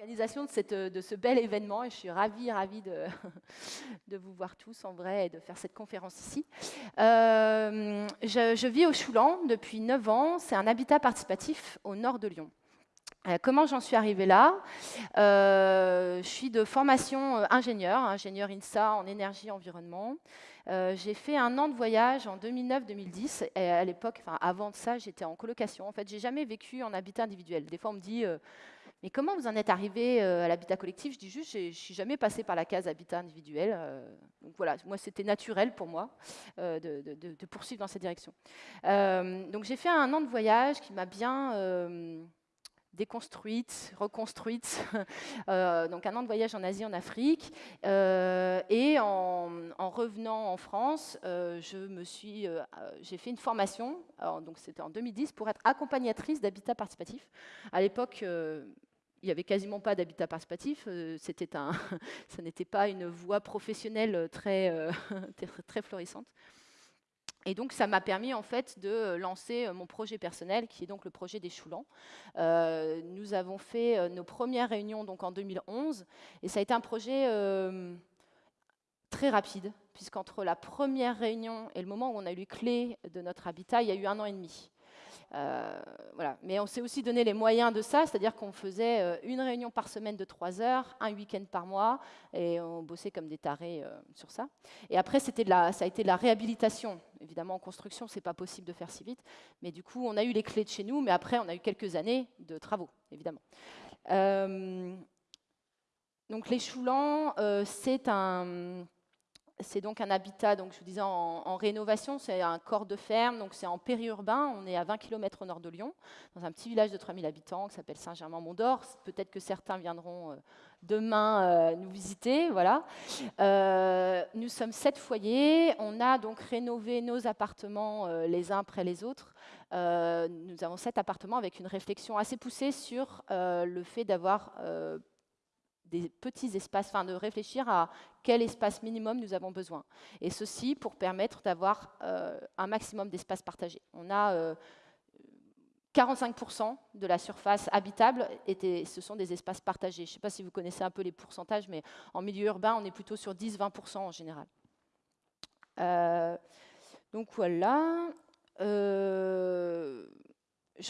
l'organisation de, de, ce bel événement et je suis ravie, ravie de, de, vous voir tous en vrai et de faire cette conférence ici. Euh, je, vis au Choulan depuis 9 ans. C'est un habitat participatif au nord de Lyon. Euh, comment j'en suis arrivée là? Euh, Je suis de formation ingénieur, ingénieur INSA en énergie environnement. j'ai fait un an de voyage en 2009-2010 et à l'époque, enfin avant de ça, j'étais en colocation. En fait, j'ai jamais vécu en habitat individuel. Des fois, on me dit mais comment vous en êtes arrivé euh, à l'habitat collectif? Je dis juste, je ne suis jamais passé par la case habitat individuel. Euh, donc voilà, moi c'était naturel pour moi euh, de, poursuivre dans cette direction. donc j'ai fait un an de voyage qui m'a bien déconstruite, reconstruite. donc un an de voyage en Asie, en Afrique. et en, revenant en France, j'ai fait une formation, donc c'était en 2010, pour être accompagnatrice d'habitat participatif. À l'époque, il n'y avait quasiment pas d'habitat participatif. Euh, c'était un, ça n'était pas une voie professionnelle très, euh, très florissante. Et donc, ça m'a permis en fait de lancer euh, mon projet personnel, qui est donc le projet des Choulans. nous avons fait nos premières réunions donc en 2011, et ça a été un projet très rapide, puisqu'entre la première réunion et le moment où on a eu clés de notre habitat, il y a eu un an et demi. Euh, voilà. Mais on s'est aussi donné les moyens de ça, c'est-à-dire qu'on faisait euh, une réunion par semaine de trois heures, un week-end par mois, et on bossait comme des tarés euh, sur ça. Et après, c'était la, ça a été de la réhabilitation. Évidemment, en construction, c'est pas possible de faire si vite, mais du coup, on a eu les clés de chez nous, mais après, on a eu quelques années de travaux, évidemment. donc, les Choulans, c'est un c'est donc un habitat, donc je vous disais, en, rénovation. C'est un corps de ferme, donc c'est en périurbain. On est à 20 km au nord de Lyon, dans un petit village de 3000 habitants qui s'appelle Saint-Germain-Mont-d'Or. Peut-être que certains viendront euh, demain euh, nous visiter. Voilà. Euh, nous sommes sept foyers. On a donc rénové nos appartements les uns après les autres. nous avons sept appartements avec une réflexion assez poussée sur le fait d'avoir des petits espaces, enfin de réfléchir à quel espace minimum nous avons besoin. Et ceci pour permettre d'avoir euh, un maximum d'espace partagé. On a 45% euh, de la surface habitable, et ce sont des espaces partagés. Je ne sais pas si vous connaissez un peu les pourcentages, mais en milieu urbain, on est plutôt sur 10-20% en général. Euh, donc voilà. je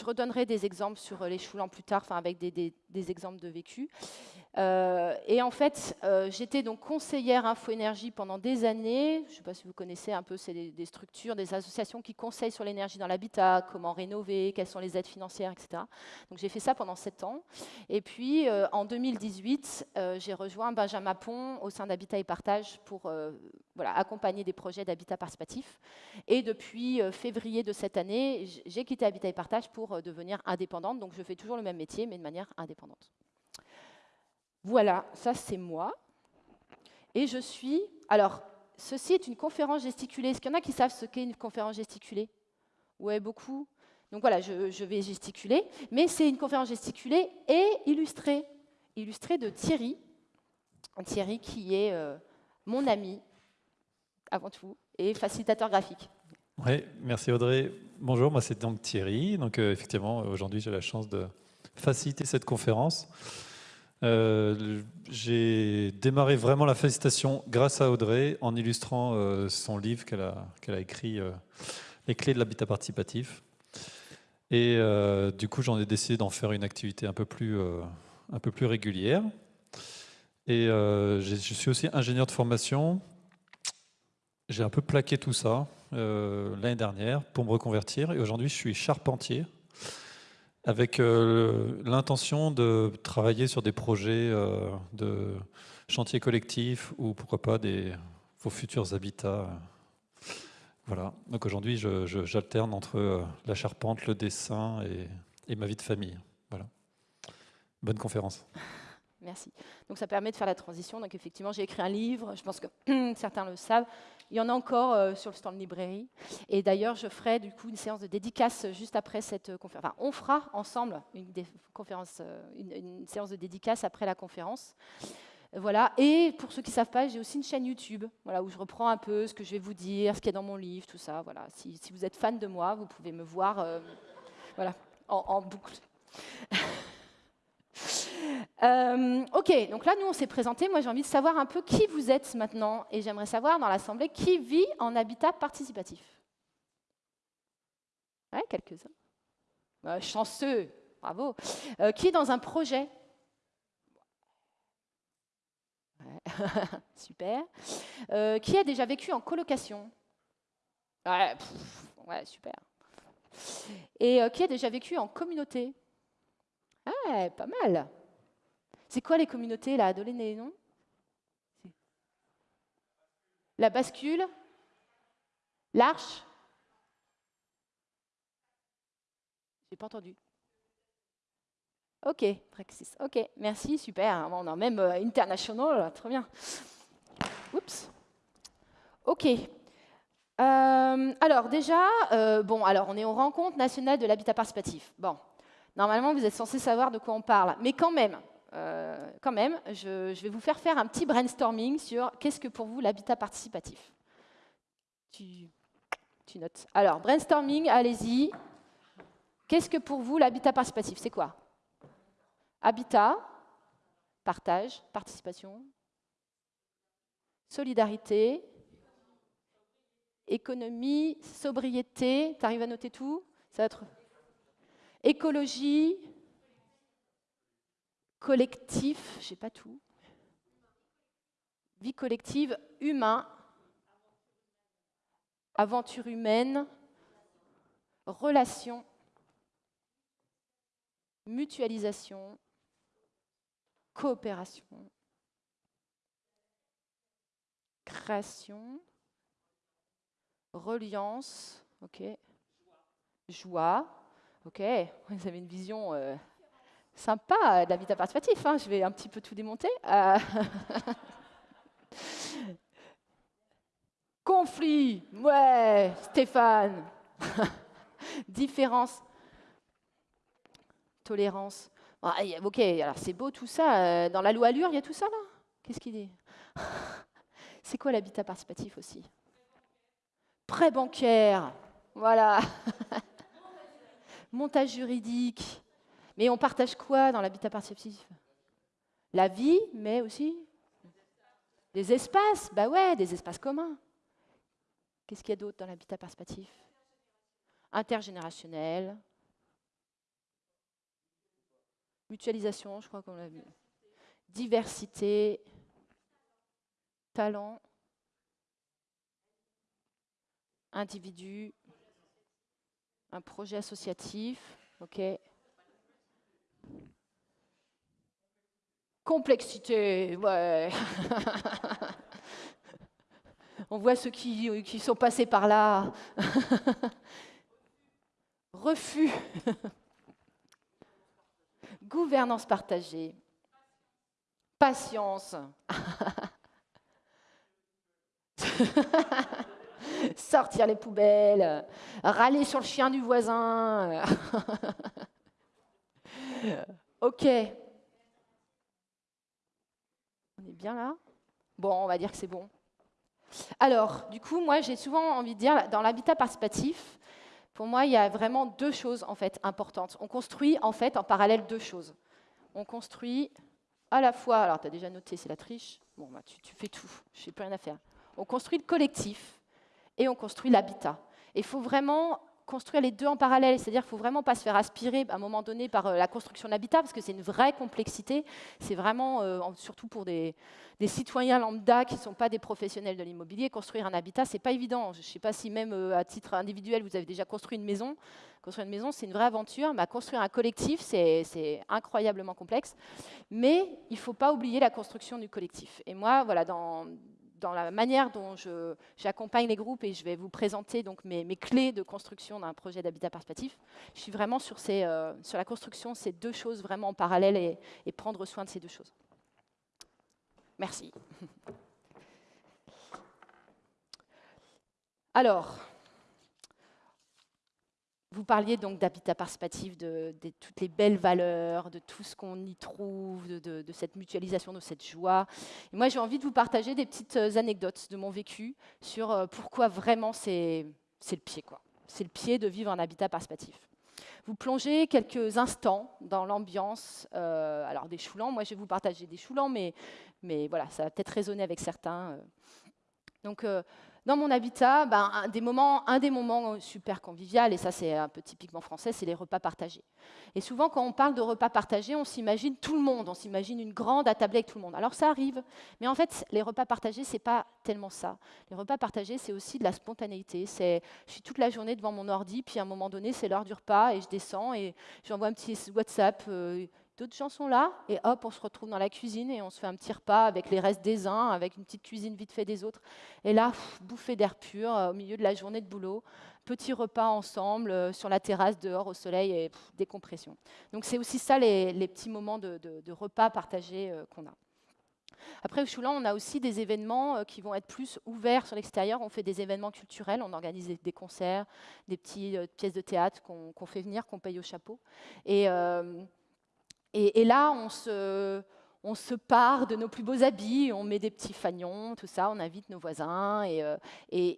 redonnerai des exemples sur les choulans plus tard, avec des exemples de vécu. Euh, et en fait, euh, j'étais donc conseillère Info-Énergie pendant des années. Je ne sais pas si vous connaissez un peu, c'est des, structures, des associations qui conseillent sur l'énergie dans l'habitat, comment rénover, quelles sont les aides financières, etc. Donc j'ai fait ça pendant sept ans. Et puis euh, en 2018, j'ai rejoint Benjamin Pont au sein d'Habitat et Partage pour accompagner des projets d'habitat participatif. Et depuis février de cette année, j'ai quitté Habitat et Partage pour devenir indépendante. Donc je fais toujours le même métier, mais de manière indépendante. Voilà, ça c'est moi. Et je suis... Alors, ceci est une conférence gesticulée. Est-ce qu'il y en a qui savent ce qu'est une conférence gesticulée? Oui, beaucoup. Donc voilà, je, vais gesticuler. Mais c'est une conférence gesticulée et illustrée. Illustrée de Thierry. Thierry qui est euh, mon ami, avant tout, et facilitateur graphique. Oui, merci Audrey. Bonjour, moi c'est donc Thierry. Donc euh, effectivement, aujourd'hui j'ai la chance de faciliter cette conférence. Euh, j'ai démarré vraiment la félicitation grâce à Audrey en illustrant euh, son livre qu'elle a, écrit, euh, Les clés de l'habitat participatif. Et du coup, j'en ai décidé d'en faire une activité un peu plus régulière. Et je suis aussi ingénieur de formation. J'ai un peu plaqué tout ça l'année dernière pour me reconvertir. Et aujourd'hui, je suis charpentier avec euh, l'intention de travailler sur des projets euh, de chantier collectif ou pourquoi pas des, vos futurs habitats. Voilà. Donc aujourd'hui, j'alterne entre euh, la charpente, le dessin et, et, ma vie de famille. Voilà. Bonne conférence. Merci. Donc ça permet de faire la transition. Donc effectivement, j'ai écrit un livre. Je pense que certains le savent. Il y en a encore euh, sur le stand librairie. Et d'ailleurs, je ferai du coup une séance de dédicace juste après cette euh, conférence. Enfin, on fera ensemble une, euh, une, séance de dédicace après la conférence. Voilà. Et pour ceux qui ne savent pas, j'ai aussi une chaîne YouTube voilà, où je reprends un peu ce que je vais vous dire, ce qu'il y a dans mon livre, tout ça. Voilà. Si, vous êtes fan de moi, vous pouvez me voir voilà, en, en boucle. Euh, ok, donc là, nous, on s'est présenté. Moi, j'ai envie de savoir un peu qui vous êtes maintenant. Et j'aimerais savoir dans l'Assemblée qui vit en habitat participatif. Ouais, quelques-uns. Bah, chanceux, bravo. Euh, qui est dans un projet Super. Euh, qui a déjà vécu en colocation ouais, ouais, super. Et qui a déjà vécu en communauté Ouais, pas mal. C'est quoi les communautés là Donnez les noms. La bascule? L'arche? J'ai pas entendu. Ok, Praxis. Ok, merci, super. On a même euh, international, très bien. Oups. Ok. Euh, alors déjà, euh, bon, alors on est aux rencontres nationales de l'habitat participatif. Bon, normalement vous êtes censé savoir de quoi on parle, mais quand même, quand même, je, vais vous faire faire un petit brainstorming sur qu'est-ce que pour vous l'habitat participatif. Tu, tu notes. Alors, brainstorming, allez-y. Qu'est-ce que pour vous l'habitat participatif? C'est quoi? Habitat, partage, participation, solidarité, économie, sobriété. Tu arrives à noter tout? Ça va être écologie, collectif, je sais pas tout. Vie collective, humain, aventure humaine, relation, mutualisation, coopération, création, reliance, ok, joie, ok, vous avez une vision euh, sympa de l'habitat participatif. Hein. Je vais un petit peu tout démonter. Euh, conflit, ouais, Stéphane. Différence, tolérance. Ah, ok, alors c'est beau tout ça. Euh, dans la loi Allure, il y a tout ça là? Qu'est-ce qu'il dit? C'est quoi l'habitat participatif aussi? Prêt bancaire, voilà. Montage juridique. Mais on partage quoi dans l'habitat participatif La vie, mais aussi des espaces. Bah ouais, des espaces communs. Qu'est-ce qu'il y a d'autre dans l'habitat participatif Intergénérationnel. Mutualisation, je crois qu'on l'a vu. Diversité. Talent. Individu. Un projet associatif. OK. Complexité, ouais. On voit ceux qui, qui sont passés par là. Refus. Gouvernance partagée. Patience. Sortir les poubelles. Râler sur le chien du voisin. Ok. On est bien là? Bon, on va dire que c'est bon. Alors, du coup, moi, j'ai souvent envie de dire, dans l'habitat participatif, pour moi, il y a vraiment deux choses en fait importantes. On construit en fait en parallèle deux choses. On construit à la fois, alors tu as déjà noté, c'est la triche, bon, bah, tu, tu fais tout, je n'ai plus rien à faire. On construit le collectif et on construit l'habitat. Il faut vraiment construire les deux en parallèle, c'est-à-dire qu'il ne faut vraiment pas se faire aspirer à un moment donné par euh, la construction d'habitat, parce que c'est une vraie complexité. C'est vraiment, euh, surtout pour des, citoyens lambda qui ne sont pas des professionnels de l'immobilier, construire un habitat, c'est pas évident. Je ne sais pas si même euh, à titre individuel, vous avez déjà construit une maison. Construire une maison, c'est une vraie aventure, mais construire un collectif, c'est incroyablement complexe. Mais il ne faut pas oublier la construction du collectif. Et moi, voilà, dans, dans la manière dont j'accompagne les groupes et je vais vous présenter donc mes, clés de construction d'un projet d'habitat participatif, je suis vraiment sur, ces, euh, sur la construction, ces deux choses vraiment en parallèle et, et prendre soin de ces deux choses. Merci. Alors, vous parliez donc d'habitat participatif, de, toutes les belles valeurs, de tout ce qu'on y trouve, de, cette mutualisation, de cette joie. Moi, j'ai envie de vous partager des petites euh, anecdotes de mon vécu sur euh, pourquoi vraiment c'est le pied. C'est le pied de vivre un habitat participatif. vous plongez quelques instants dans l'ambiance euh, alors des choulans. Moi, je vais vous partager des choulans, mais, mais voilà, ça va peut-être résonner avec certains. Euh. Dans mon habitat, ben, un, des moments, un des moments super convivial, et ça c'est un peu typiquement français, c'est les repas partagés. Et souvent quand on parle de repas partagés, on s'imagine tout le monde, on s'imagine une grande attablée avec tout le monde. Alors ça arrive, mais en fait les repas partagés, c'est pas tellement ça. Les repas partagés, c'est aussi de la spontanéité. Je suis toute la journée devant mon ordi, puis à un moment donné, c'est l'heure du repas, et je descends et j'envoie un petit WhatsApp. Euh, d'autres gens sont là, et hop, on se retrouve dans la cuisine et on se fait un petit repas avec les restes des uns, avec une petite cuisine vite fait des autres. Et là, bouffée d'air pur euh, au milieu de la journée de boulot, petit repas ensemble euh, sur la terrasse dehors au soleil et décompression. Donc c'est aussi ça les, petits moments de, repas partagés euh, qu'on a. Après, au Choulan, on a aussi des événements qui vont être plus ouverts sur l'extérieur. On fait des événements culturels, on organise des, concerts, des petites pièces de théâtre qu'on fait venir, qu'on paye au chapeau. Et et, là, on se, part de nos plus beaux habits, on met des petits fagnons, tout ça, on invite nos voisins, et, euh,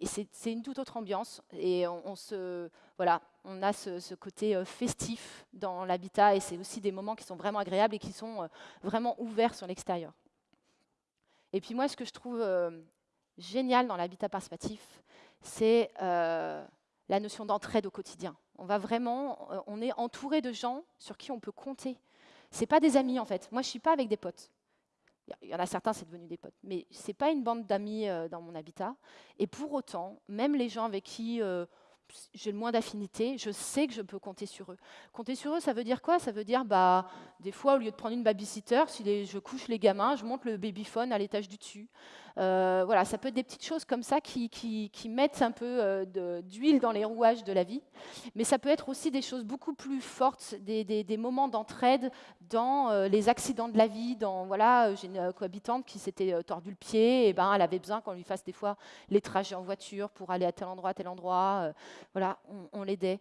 c'est une toute autre ambiance. Et on, se, voilà, on a ce, côté euh, festif dans l'habitat, et c'est aussi des moments qui sont vraiment agréables et qui sont euh, vraiment ouverts sur l'extérieur. Et puis moi, ce que je trouve génial dans l'habitat participatif, c'est la notion d'entraide au quotidien. On va vraiment, on est entouré de gens sur qui on peut compter c'est pas des amis en fait. Moi, je suis pas avec des potes. Il y en a certains, c'est devenu des potes, mais c'est pas une bande d'amis euh, dans mon habitat. Et pour autant, même les gens avec qui euh, j'ai le moins d'affinité, je sais que je peux compter sur eux. Compter sur eux, ça veut dire quoi? Ça veut dire, bah, des fois, au lieu de prendre une babysitter, si je couche les gamins, je monte le babyphone à l'étage du dessus. Euh, voilà, ça peut être des petites choses comme ça qui, mettent un peu euh, d'huile dans les rouages de la vie. Mais ça peut être aussi des choses beaucoup plus fortes, des, moments d'entraide dans euh, les accidents de la vie. Dans voilà, j'ai une cohabitante qui s'était tordu le pied, et ben elle avait besoin qu'on lui fasse des fois les trajets en voiture pour aller à tel endroit, à tel endroit. voilà, on, l'aidait.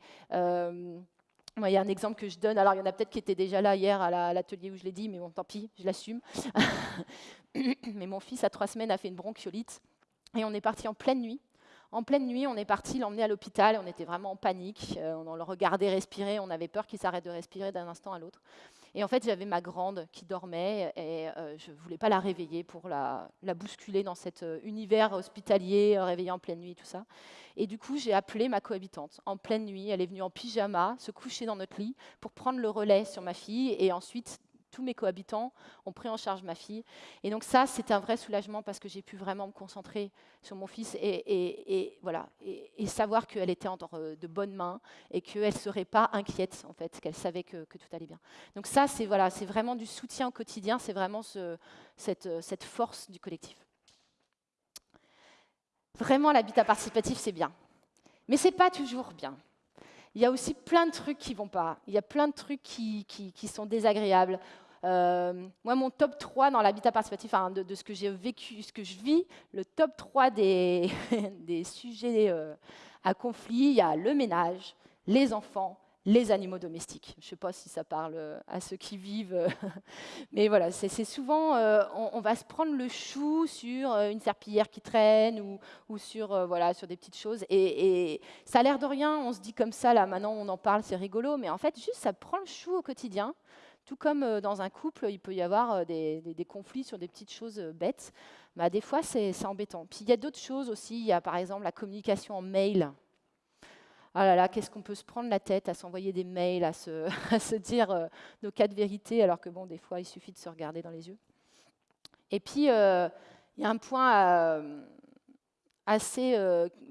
Il y a un exemple que je donne. Alors, il y en a peut-être qui étaient déjà là hier à l'atelier où je l'ai dit, mais bon, tant pis, je l'assume. mais mon fils, à trois semaines, a fait une bronchiolite. Et on est parti en pleine nuit. En pleine nuit, on est parti l'emmener à l'hôpital. On était vraiment en panique. Euh, on le regardait respirer. On avait peur qu'il s'arrête de respirer d'un instant à l'autre. Et en fait, j'avais ma grande qui dormait et euh, je ne voulais pas la réveiller pour la, bousculer dans cet euh, univers hospitalier, réveillé en pleine nuit, tout ça. Et du coup, j'ai appelé ma cohabitante en pleine nuit. Elle est venue en pyjama, se coucher dans notre lit pour prendre le relais sur ma fille et ensuite tous mes cohabitants ont pris en charge ma fille. Et donc ça, c'était un vrai soulagement parce que j'ai pu vraiment me concentrer sur mon fils et, voilà, savoir qu'elle était en de bonnes mains et qu'elle ne serait pas inquiète, en fait, qu'elle savait que, tout allait bien. Donc ça, c'est voilà, vraiment du soutien au quotidien, c'est vraiment cette, cette force du collectif. Vraiment, l'habitat participatif, c'est bien. Mais ce n'est pas toujours bien il y a aussi plein de trucs qui vont pas. Il y a plein de trucs qui sont désagréables. Euh, moi, mon top 3 dans l'habitat participatif, de, ce que j'ai vécu, ce que je vis, le top 3 des, sujets euh, à conflit, il y a le ménage, les enfants, les animaux domestiques. Je ne sais pas si ça parle euh, à ceux qui vivent, mais voilà, c'est souvent, on, va se prendre le chou sur une serpillière qui traîne ou, ou sur, voilà, sur des petites choses. Et, et ça a l'air de rien, on se dit comme ça, là maintenant on en parle, c'est rigolo, mais en fait, juste ça prend le chou au quotidien. Tout comme euh, dans un couple, il peut y avoir euh, des, conflits sur des petites choses euh, bêtes. Bah, des fois, c'est embêtant. Puis il y a d'autres choses aussi. Il y a par exemple la communication en mail. Ah là là, qu'est-ce qu'on peut se prendre la tête à s'envoyer des mails, à se, dire nos cas de vérité, alors que bon, des fois, il suffit de se regarder dans les yeux. Et puis, il y a un point assez,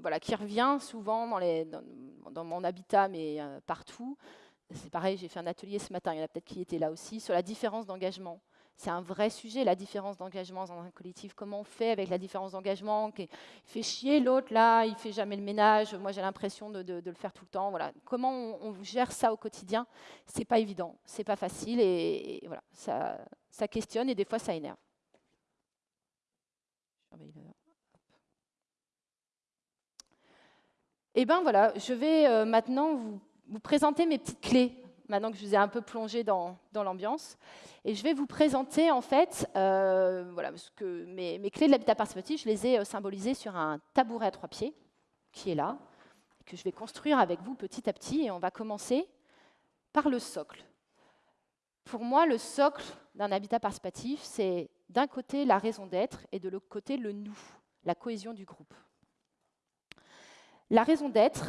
voilà, qui revient souvent dans mon habitat, mais partout, c'est pareil, j'ai fait un atelier ce matin, il y en a peut-être qui étaient là aussi, sur la différence d'engagement. C'est un vrai sujet, la différence d'engagement dans un collectif. Comment on fait avec la différence d'engagement Il fait chier l'autre là, il fait jamais le ménage. Moi, j'ai l'impression de, le faire tout le temps. Voilà. Comment on, gère ça au quotidien C'est pas évident, c'est pas facile et, voilà, ça, questionne et des fois ça énerve. Et eh ben voilà, je vais euh, maintenant vous vous présenter mes petites clés, maintenant que je vous ai un peu plongé dans, l'ambiance. Et je vais vous présenter, en fait, euh, voilà, mes, clés de l'habitat participatif, je les ai euh, symbolisées sur un tabouret à trois pieds, qui est là, que je vais construire avec vous petit à petit. Et on va commencer par le socle. Pour moi, le socle d'un habitat participatif, c'est d'un côté la raison d'être et de l'autre côté le nous, la cohésion du groupe. La raison d'être,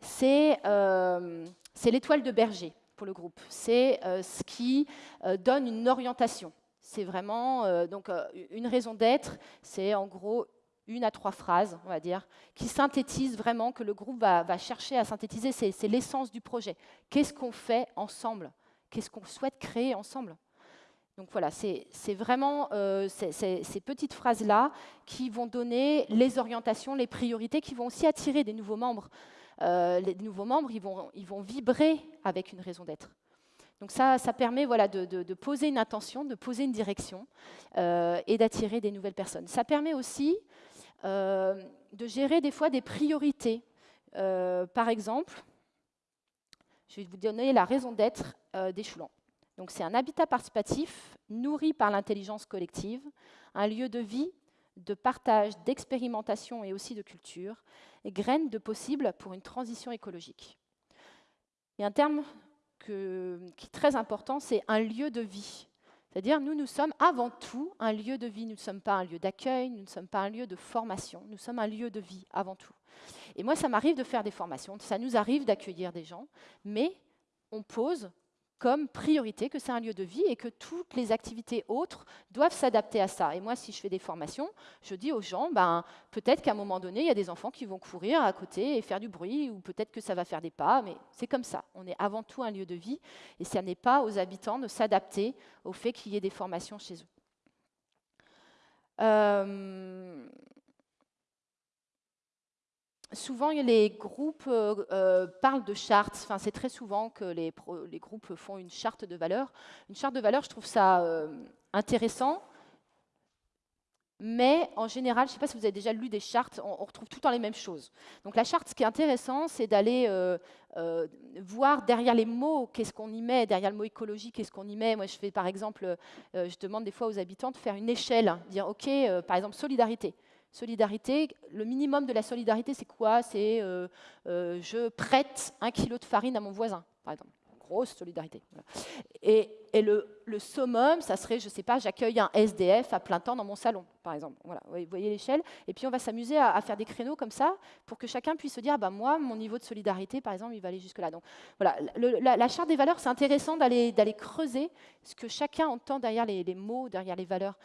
c'est euh, l'étoile de berger pour le groupe. C'est euh, ce qui euh, donne une orientation. C'est vraiment donc une raison d'être. C'est en gros une à trois phrases, on va dire, qui synthétisent vraiment que le groupe va, chercher à synthétiser. C'est l'essence du projet. Qu'est-ce qu'on fait ensemble? Qu'est-ce qu'on souhaite créer ensemble? Donc voilà, c'est vraiment ces, petites phrases-là qui vont donner les orientations, les priorités, qui vont aussi attirer des nouveaux membres. Euh, les nouveaux membres, ils vont, ils vont vibrer avec une raison d'être. Donc ça, ça permet voilà, de, poser une intention, de poser une direction euh, et d'attirer des nouvelles personnes. Ça permet aussi de gérer des fois des priorités. par exemple, je vais vous donner la raison d'être des. Donc c'est un habitat participatif nourri par l'intelligence collective, un lieu de vie, de partage, d'expérimentation et aussi de culture, et graine de possible pour une transition écologique. Et un terme qui est très important, c'est un lieu de vie. C'est-à-dire, nous, nous sommes avant tout un lieu de vie. Nous ne sommes pas un lieu d'accueil, nous ne sommes pas un lieu de formation, nous sommes un lieu de vie avant tout. Et moi, ça m'arrive de faire des formations, ça nous arrive d'accueillir des gens, mais on pose comme priorité que c'est un lieu de vie et que toutes les activités autres doivent s'adapter à ça. Et moi, si je fais des formations, je dis aux gens, ben, peut-être qu'à un moment donné, il y a des enfants qui vont courir à côté et faire du bruit, ou peut-être que ça va faire des pas, mais c'est comme ça. On est avant tout un lieu de vie, et ce n'est pas aux habitants de s'adapter au fait qu'il y ait des formations chez eux. Euh, souvent, les groupes euh, euh, parlent de chartes. Enfin, c'est très souvent que les, groupes font une charte de valeurs. Une charte de valeurs, je trouve ça euh, intéressant. Mais en général, je ne sais pas si vous avez déjà lu des chartes, on, retrouve tout le temps les mêmes choses. Donc la charte, ce qui est intéressant, c'est d'aller voir derrière les mots, qu'est-ce qu'on y met, derrière le mot écologie, qu'est-ce qu'on y met. Moi, je fais par exemple, je demande des fois aux habitants de faire une échelle, dire, OK, par exemple, solidarité. Solidarité, le minimum de la solidarité, c'est quoi? C'est euh, euh, je prête un kilo de farine à mon voisin, par exemple. Grosse solidarité. Et, le, summum, ça serait, je ne sais pas, j'accueille un SDF à plein temps dans mon salon, par exemple. Voilà, vous voyez l'échelle. Et puis on va s'amuser à, faire des créneaux comme ça pour que chacun puisse se dire, bah, moi, mon niveau de solidarité, par exemple, il va aller jusque-là. Donc voilà, la, charte des valeurs, c'est intéressant d'aller creuser ce que chacun entend derrière les, mots, derrière les valeurs.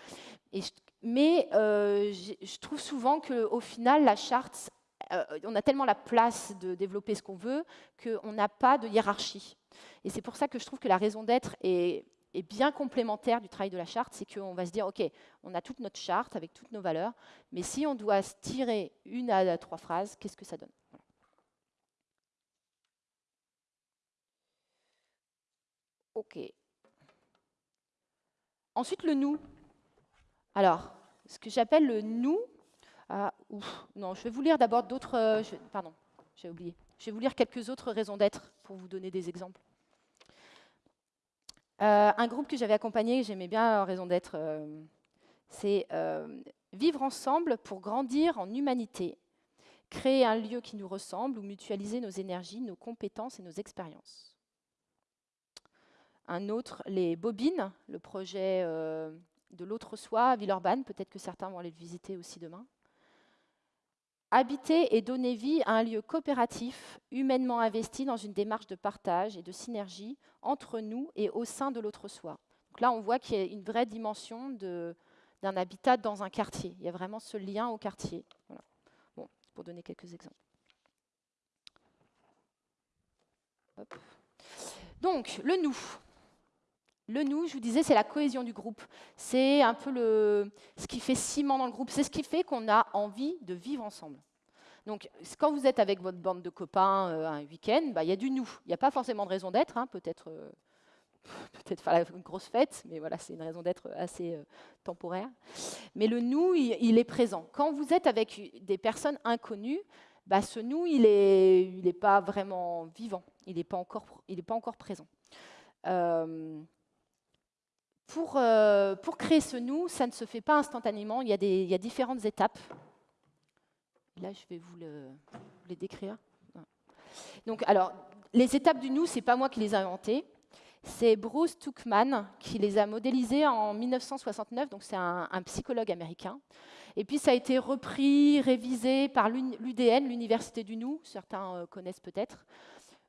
Et mais euh, je trouve souvent qu'au final, la charte, euh, on a tellement la place de développer ce qu'on veut qu'on n'a pas de hiérarchie. Et c'est pour ça que je trouve que la raison d'être est, bien complémentaire du travail de la charte, c'est qu'on va se dire, OK, on a toute notre charte avec toutes nos valeurs, mais si on doit se tirer une à trois phrases, qu'est-ce que ça donne? OK. Ensuite, le nous. Alors, ce que j'appelle le nous. Ah, non, je vais vous lire d'abord d'autres. Euh, pardon, j'ai oublié. Je vais vous lire quelques autres raisons d'être pour vous donner des exemples. Euh, un groupe que j'avais accompagné, j'aimais bien raison d'être, euh, c'est vivre ensemble pour grandir en humanité, créer un lieu qui nous ressemble ou mutualiser nos énergies, nos compétences et nos expériences. Un autre, les bobines, le projet de l'autre soi à Villeurbanne. Peut-être que certains vont aller le visiter aussi demain. Habiter et donner vie à un lieu coopératif, humainement investi dans une démarche de partage et de synergie entre nous et au sein de l'autre soi. Donc là, on voit qu'il y a une vraie dimension d'un habitat dans un quartier. Il y a vraiment ce lien au quartier. Bon, pour donner quelques exemples. Donc, le nous. Le nous, je vous disais, c'est la cohésion du groupe. C'est un peu le, ce qui fait ciment dans le groupe. C'est ce qui fait qu'on a envie de vivre ensemble. Donc, quand vous êtes avec votre bande de copains euh, un week-end, bah, il y a du nous. Il n'y a pas forcément de raison d'être. Hein. peut-être euh, peut-être faire une grosse fête, mais voilà, c'est une raison d'être assez euh, temporaire. Mais le nous, il, est présent. Quand vous êtes avec des personnes inconnues, bah, ce nous, il n'est il pas vraiment vivant. Il n'est pas, pas encore présent. Euh, pour, créer ce nous, ça ne se fait pas instantanément, il y a, différentes étapes. Là, je vais vous, le, les décrire. Donc, alors, les étapes du nous, ce n'est pas moi qui les ai inventées. C'est Bruce Tuchman qui les a modélisées en 1969, donc c'est un, psychologue américain. Et puis ça a été repris, révisé par l'UDN, l'Université du Nou, certains euh, connaissent peut-être.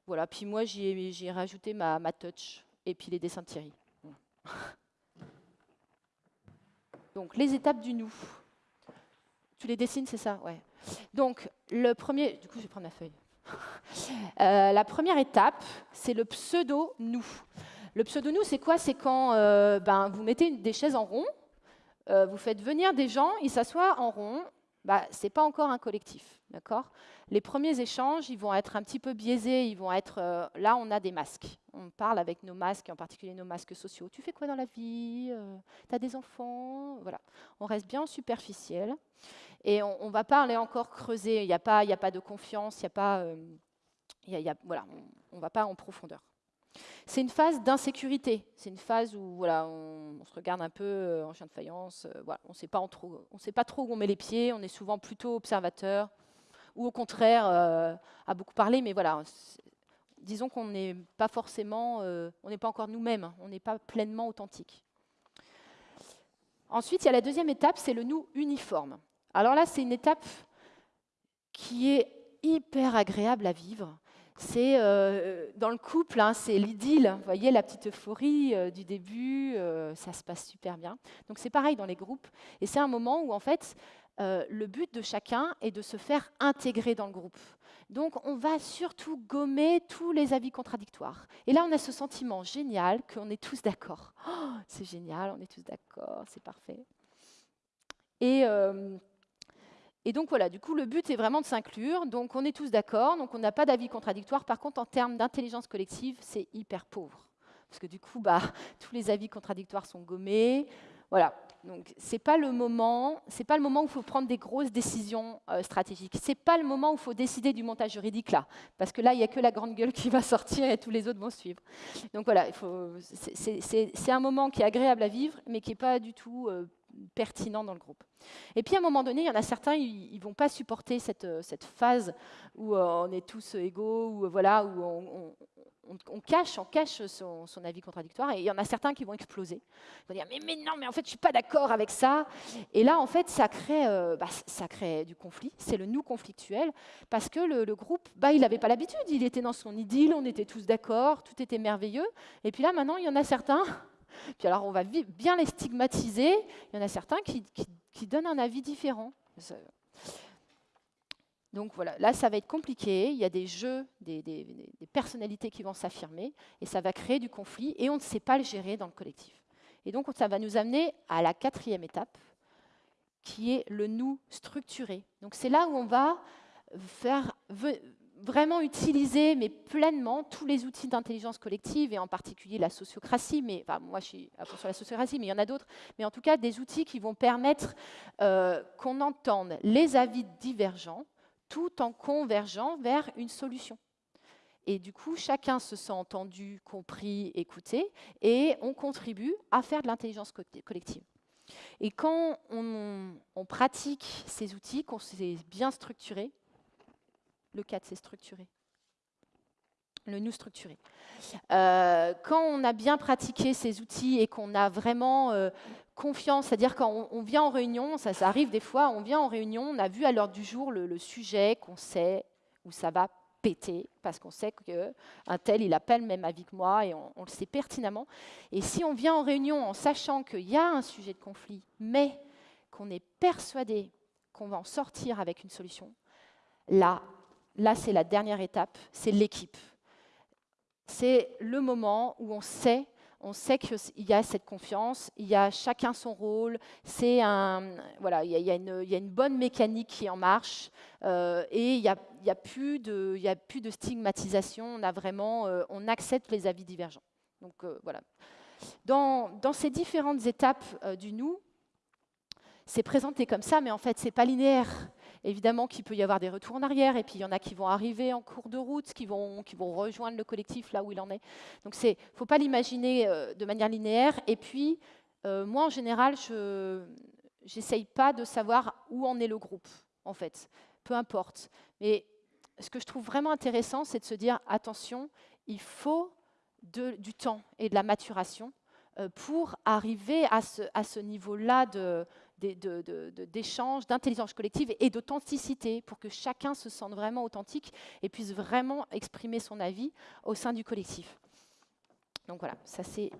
Voilà, puis moi j'ai rajouté ma, ma, touch et puis les dessins de Thierry. Donc les étapes du nous. Tu les dessines, c'est ça? Ouais. Donc le premier, du coup je vais prendre ma feuille. Euh, la première étape, c'est le pseudo-nous. Le pseudo-nous, c'est quoi? C'est quand euh, ben, vous mettez des chaises en rond, euh, vous faites venir des gens, ils s'assoient en rond. Bah, ce n'est pas encore un collectif. Les premiers échanges, ils vont être un petit peu biaisés. Ils vont être, là, on a des masques. On parle avec nos masques, en particulier nos masques sociaux. Tu fais quoi dans la vie? Tu as des enfants? Voilà. On reste bien superficiel. Et on ne va pas aller encore creuser, il n'y a, pas, a pas de confiance, il n'y a pas, euh, voilà, on ne va pas en profondeur. C'est une phase d'insécurité, c'est une phase où voilà, on, se regarde un peu euh, en chien de faïence, euh, voilà, on ne sait pas trop où on met les pieds, on est souvent plutôt observateur, ou au contraire, à beaucoup parler, mais voilà, disons qu'on n'est pas forcément, on n'est pas encore nous-mêmes, on n'est pas pleinement authentique. Ensuite, il y a la deuxième étape, c'est le nous uniforme. Alors là, c'est une étape qui est hyper agréable à vivre. C'est euh, dans le couple, hein, c'est l'idylle. Vous voyez la petite euphorie euh, du début, euh, ça se passe super bien. Donc c'est pareil dans les groupes. Et c'est un moment où en fait, le but de chacun est de se faire intégrer dans le groupe. Donc on va surtout gommer tous les avis contradictoires. Et là, on a ce sentiment génial qu'on est tous d'accord. Oh, c'est génial, on est tous d'accord, c'est parfait. Et et donc voilà, du coup, le but est vraiment de s'inclure. Donc on est tous d'accord, donc on n'a pas d'avis contradictoire. Par contre, en termes d'intelligence collective, c'est hyper pauvre. Parce que du coup, bah, tous les avis contradictoires sont gommés. Voilà. Donc moment, c'est pas le moment où il faut prendre des grosses décisions euh, stratégiques. C'est pas le moment où il faut décider du montage juridique là, parce que là il n'y a que la grande gueule qui va sortir et tous les autres vont suivre. Donc voilà, c'est un moment qui est agréable à vivre, mais qui n'est pas du tout euh, pertinent dans le groupe. Et puis à un moment donné, il y en a certains, ils ne vont pas supporter cette, euh, phase où on est tous égaux, où, voilà, où on, cache, on cache son, avis contradictoire, et il y en a certains qui vont exploser. Ils vont dire mais, non, mais en fait je suis pas d'accord avec ça. Et là en fait ça crée, bah, ça du conflit. C'est le nous conflictuel parce que le, groupe, bah, il n'avait pas l'habitude. Il était dans son idylle, on était tous d'accord, tout était merveilleux. Et puis là maintenant il y en a certains puis alors, on va bien les stigmatiser. Il y en a certains qui, donnent un avis différent. Donc voilà, là, ça va être compliqué. Il y a des jeux, des, personnalités qui vont s'affirmer, et ça va créer du conflit, et on ne sait pas le gérer dans le collectif. Et donc, ça va nous amener à la quatrième étape, qui est le nous structuré. Donc c'est là où on va faire vraiment utiliser, mais pleinement, tous les outils d'intelligence collective, et en particulier la sociocratie, mais moi je suis sur la sociocratie, mais il y en a d'autres, mais en tout cas des outils qui vont permettre euh, qu'on entende les avis divergents tout en convergeant vers une solution. Et du coup, chacun se sent entendu, compris, écouté, et on contribue à faire de l'intelligence collective. Et quand on, pratique ces outils, qu'on s'est bien structuré, le 4, c'est structuré. Le nous structuré. Euh, quand on a bien pratiqué ces outils et qu'on a vraiment euh, confiance, c'est-à-dire quand on, vient en réunion, ça, arrive des fois, on vient en réunion, on a vu à l'heure du jour le, sujet qu'on sait où ça va péter, parce qu'on sait qu'un tel, il appelle même avis que moi, et on, on, le sait pertinemment. Et si on vient en réunion en sachant qu'il y a un sujet de conflit, mais qu'on est persuadé qu'on va en sortir avec une solution, là, là, c'est la dernière étape, c'est l'équipe. C'est le moment où on sait, on sait qu'il y a cette confiance, il y a chacun son rôle, voilà, il y, a, une, bonne mécanique qui est en marche euh, et il n'y a, a, plus de, a plus de stigmatisation. On a vraiment, euh, on accepte les avis divergents. Donc euh, voilà. Dans, dans, ces différentes étapes du nous, c'est présenté comme ça, mais en fait, c'est pas linéaire. Évidemment qu'il peut y avoir des retours en arrière, et puis il y en a qui vont arriver en cours de route, qui vont, qui vont rejoindre le collectif là où il en est. Donc il ne faut pas l'imaginer euh, de manière linéaire. Et puis, euh, moi, en général, je n'essaye pas de savoir où en est le groupe, en fait. Peu importe. Mais ce que je trouve vraiment intéressant, c'est de se dire, attention, il faut du temps et de la maturation euh, pour arriver à ce, niveau-là d'échange, d'intelligence collective et d'authenticité, pour que chacun se sente vraiment authentique et puisse vraiment exprimer son avis au sein du collectif. Donc voilà, ça c'est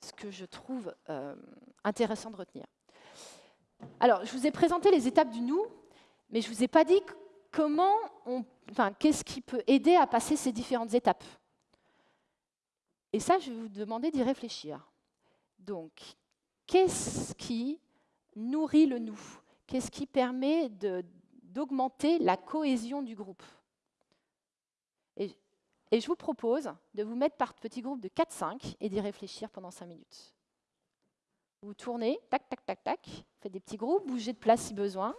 ce que je trouve euh, intéressant de retenir. Alors, je vous ai présenté les étapes du nous, mais je ne vous ai pas dit comment on, enfin, qu'est-ce qui peut aider à passer ces différentes étapes. Et ça, je vais vous demander d'y réfléchir. Donc, qu'est-ce qui nourrit le nous? Qu'est-ce qui permet d'augmenter la cohésion du groupe? Et, je vous propose de vous mettre par petits groupes de 4-5 et d'y réfléchir pendant 5 minutes. Vous tournez, tac, tac, tac, tac, faites des petits groupes, bougez de place si besoin.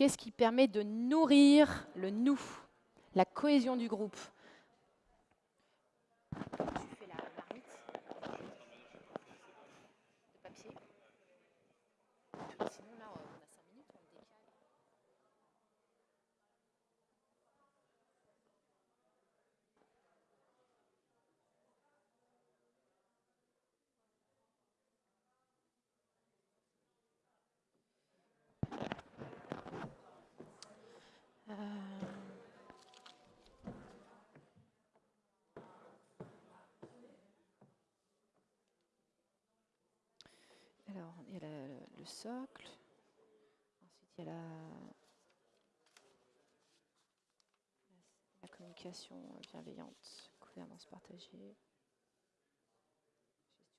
Qu'est-ce qui permet de nourrir le nous, la cohésion du groupe le socle. Ensuite, il y a la, la communication bienveillante, gouvernance partagée.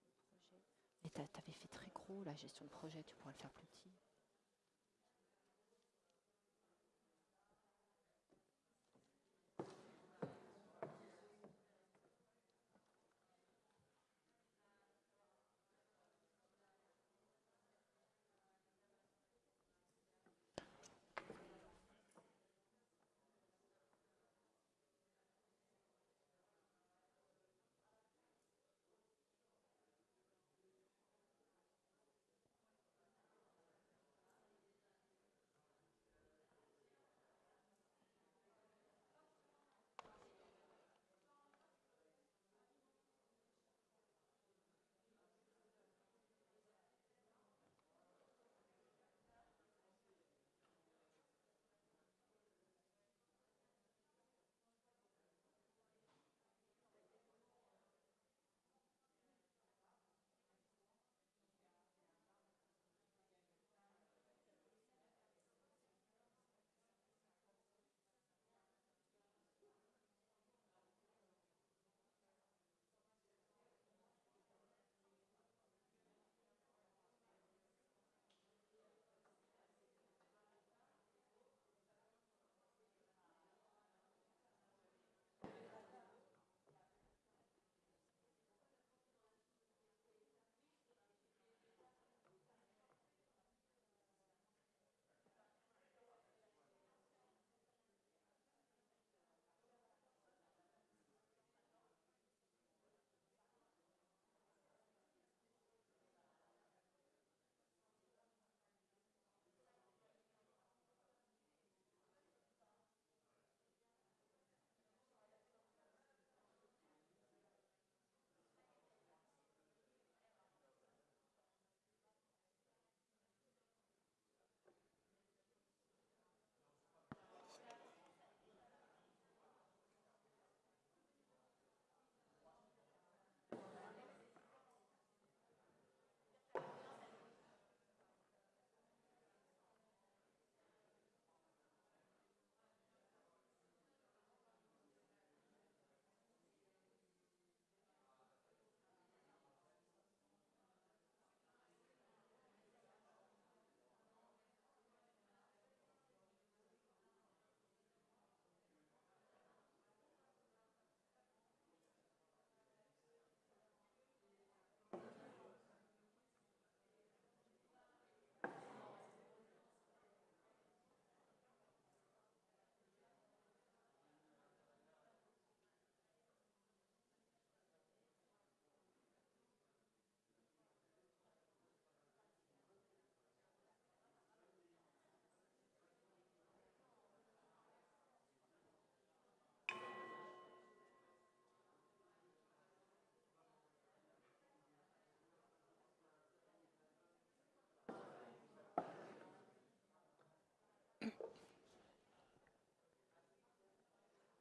Gestion de projet. Mais tu avais fait très gros la gestion de projet, tu pourrais le faire plus petit.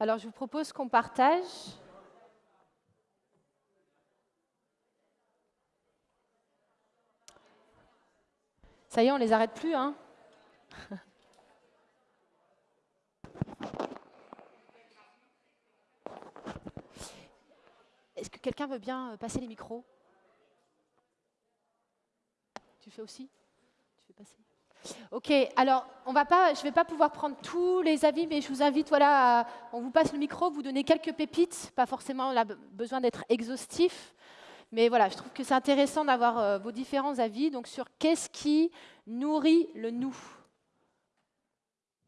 Alors, je vous propose qu'on partage. Ça y est, on les arrête plus, hein. Est-ce que quelqu'un veut bien euh, passer les micros? Tu fais aussi? Tu fais passer? Ok, alors on va pas, je ne vais pas pouvoir prendre tous les avis, mais je vous invite, voilà, on vous passe le micro, vous donnez quelques pépites, pas forcément a besoin d'être exhaustif, mais voilà, je trouve que c'est intéressant d'avoir euh, vos différents avis donc sur qu'est-ce qui nourrit le nous.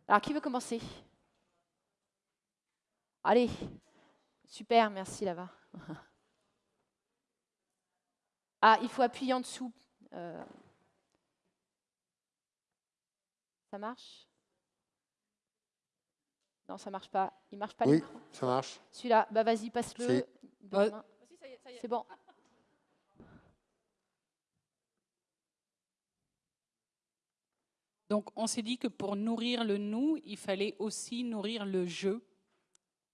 Alors qui veut commencer? Allez, super, merci là-bas. Ah, il faut appuyer en dessous. Euh, Ça marche? Non, ça marche pas. Il marche pas Oui, ça marche. Celui-là, bah vas-y, passe-le. C'est bon. Donc, on s'est dit que pour nourrir le nous, il fallait aussi nourrir le je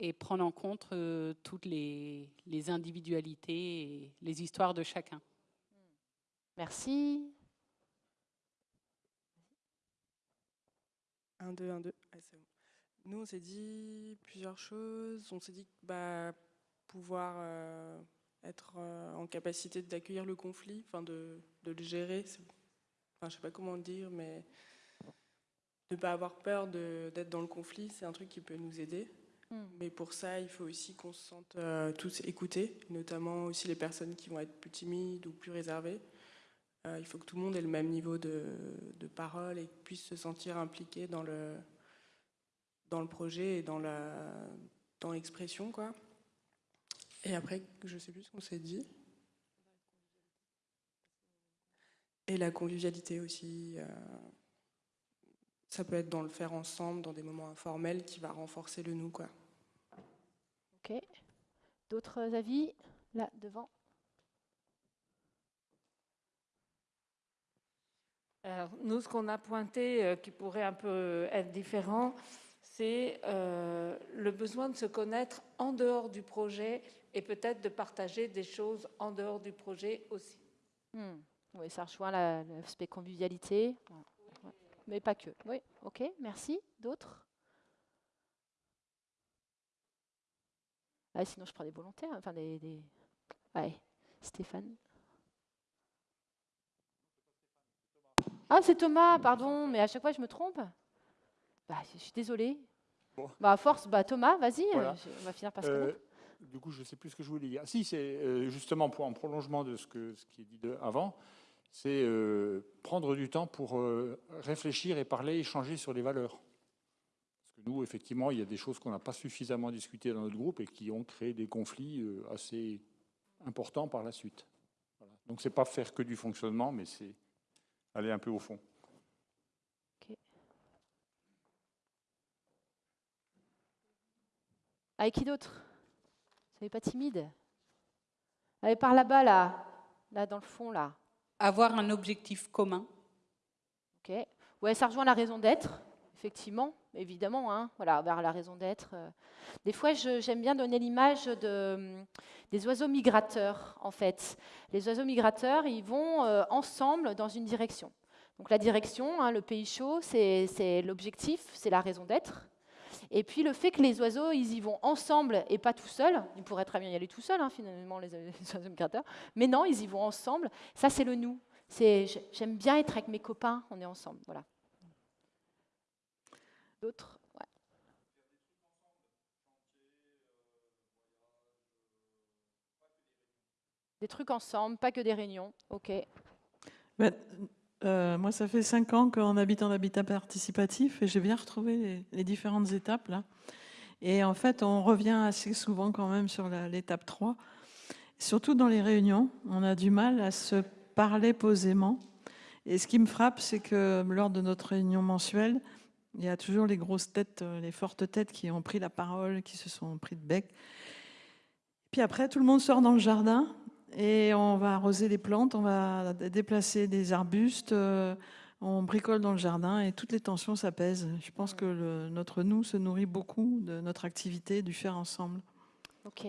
et prendre en compte euh, toutes les, les, individualités et les histoires de chacun. Merci. 1, 2, 1, 2. Nous, on s'est dit plusieurs choses. On s'est dit bah, pouvoir euh, être euh, en capacité d'accueillir le conflit, enfin de, de, le gérer. Enfin, je ne sais pas comment le dire, mais de ne pas avoir peur d'être dans le conflit, c'est un truc qui peut nous aider. Hmm. Mais pour ça, il faut aussi qu'on se sente euh, tous écoutés, notamment aussi les personnes qui vont être plus timides ou plus réservées. Euh, il faut que tout le monde ait le même niveau de, parole et puisse se sentir impliqué dans le, dans le projet et dans l'expression. Dans. Et après, je ne sais plus ce qu'on s'est dit. Et la convivialité aussi. Euh, ça peut être dans le faire ensemble, dans des moments informels, qui va renforcer le nous. Quoi. Ok. D'autres avis Là, devant? Nous, ce qu'on a pointé, euh, qui pourrait un peu être différent, c'est euh, le besoin de se connaître en dehors du projet et peut-être de partager des choses en dehors du projet aussi. Hmm. Oui, ça rejoint l'aspect convivialité, mais pas que. Oui, ok, merci. D'autres? Ah, Sinon, je prends des volontaires, enfin des... des... Ouais, Stéphane. Ah, c'est Thomas, pardon, mais à chaque fois je me trompe. Bah, je suis désolée. Bah, à force, bah, Thomas, vas-y, euh, on va finir par se euh, Du coup, je ne sais plus ce que je voulais dire. Si, c'est euh, justement pour, en prolongement de ce, que, ce qui est dit avant, c'est prendre du temps pour réfléchir et parler, échanger sur les valeurs. Parce que nous, effectivement, il y a des choses qu'on n'a pas suffisamment discutées dans notre groupe et qui ont créé des conflits assez importants par la suite. Voilà. Donc, c'est pas faire que du fonctionnement, mais c'est aller un peu au fond. Avec qui d'autre? Soyez pas timide? Allez par là-bas, là. Là, dans le fond, là. Avoir un objectif commun. Ok. Ouais, ça rejoint la raison d'être, effectivement, évidemment. Hein. Voilà, vers la raison d'être. Euh. Des fois, j'aime bien donner l'image de, des oiseaux migrateurs, en fait. Les oiseaux migrateurs, ils vont euh, ensemble dans une direction. Donc la direction, hein, le pays chaud, c'est l'objectif, c'est la raison d'être. Et puis le fait que les oiseaux, ils y vont ensemble et pas tout seuls, ils pourraient très bien y aller tout seuls, hein, finalement, les, oiseaux migrateurs, mais non, ils y vont ensemble, ça c'est le nous. J'aime bien être avec mes copains, on est ensemble. Voilà. D'autres Des trucs ensemble, pas que des réunions. OK. Ben, euh, moi, ça fait cinq ans qu'on habite en habitat participatif et j'ai bien retrouvé les, différentes étapes là. Et en fait, on revient assez souvent quand même sur l'étape 3. Surtout dans les réunions, on a du mal à se parler posément. Et ce qui me frappe, c'est que lors de notre réunion mensuelle, il y a toujours les grosses têtes, euh, les fortes têtes qui ont pris la parole, qui se sont pris de bec. Puis après, tout le monde sort dans le jardin et on va arroser les plantes, on va déplacer des arbustes, euh, on bricole dans le jardin et toutes les tensions s'apaisent. Je pense que notre nous se nourrit beaucoup de notre activité, du faire ensemble. Ok.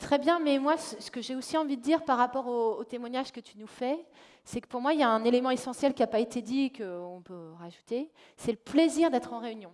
Très bien, mais moi, ce que j'ai aussi envie de dire par rapport au, au témoignage que tu nous fais, c'est que pour moi, il y a un élément essentiel qui n'a pas été dit et qu'on peut rajouter, c'est le plaisir d'être en réunion.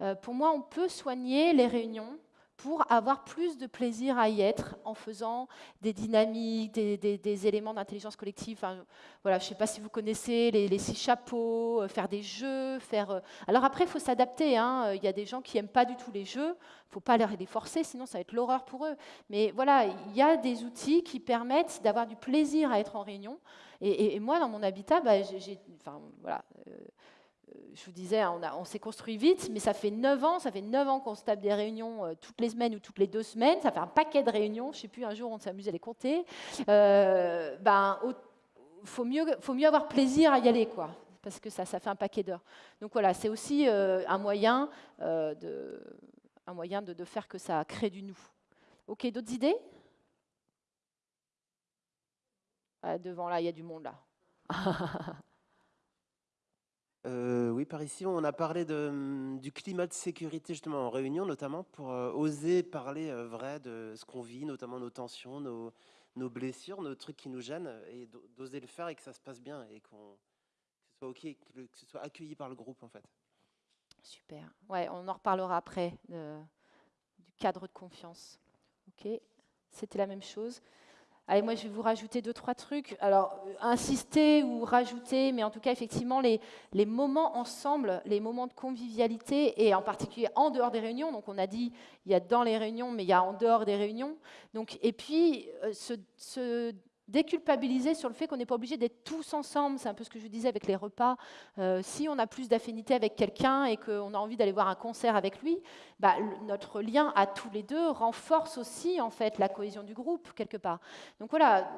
Euh, pour moi, on peut soigner les réunions pour avoir plus de plaisir à y être en faisant des dynamiques, des, éléments d'intelligence collective. Enfin, voilà, je ne sais pas si vous connaissez les, six chapeaux, euh, faire des jeux, faire. euh, Alors après, il faut s'adapter. hein. Euh, Il y a des gens qui n'aiment pas du tout les jeux. Il ne faut pas les forcer, sinon ça va être l'horreur pour eux. Mais voilà, il y a des outils qui permettent d'avoir du plaisir à être en réunion. Et, moi, dans mon habitat, bah, j'ai- enfin, voilà, je vous disais, on, s'est construit vite, mais ça fait 9 ans, ça fait 9 ans qu'on se tape des réunions euh, toutes les semaines ou toutes les deux semaines. Ça fait un paquet de réunions. Je ne sais plus, un jour, on s'amuse à les compter. Euh, ben, au- faut mieux, avoir plaisir à y aller, quoi, parce que ça, fait un paquet d'heures. Donc voilà, c'est aussi euh, un moyen, euh, de faire que ça crée du nous. Ok, d'autres idées? Ah, Devant là, il y a du monde là. Oui, par ici, on a parlé hum, du climat de sécurité justement en réunion, notamment pour oser parler vrai de ce qu'on vit, notamment nos tensions, nos, blessures, nos trucs qui nous gênent, et d'o- d'oser le faire et que ça se passe bien et que ce soit soit accueilli par le groupe en fait. Super. Ouais, on en reparlera après du cadre de confiance. Ok, c'était la même chose. Allez, moi je vais vous rajouter deux trois trucs. Alors euh, insister ou rajouter, mais en tout cas effectivement les, les moments ensemble, les moments de convivialité et en particulier en dehors des réunions. Donc on a dit il y a dans les réunions, mais il y a en dehors des réunions. Donc et puis euh, se déculpabiliser sur le fait qu'on n'est pas obligé d'être tous ensemble. C'est un peu ce que je disais avec les repas. Euh, si on a plus d'affinité avec quelqu'un et qu'on a envie d'aller voir un concert avec lui, bah, notre lien à tous les deux renforce aussi en fait la cohésion du groupe quelque part. Donc voilà,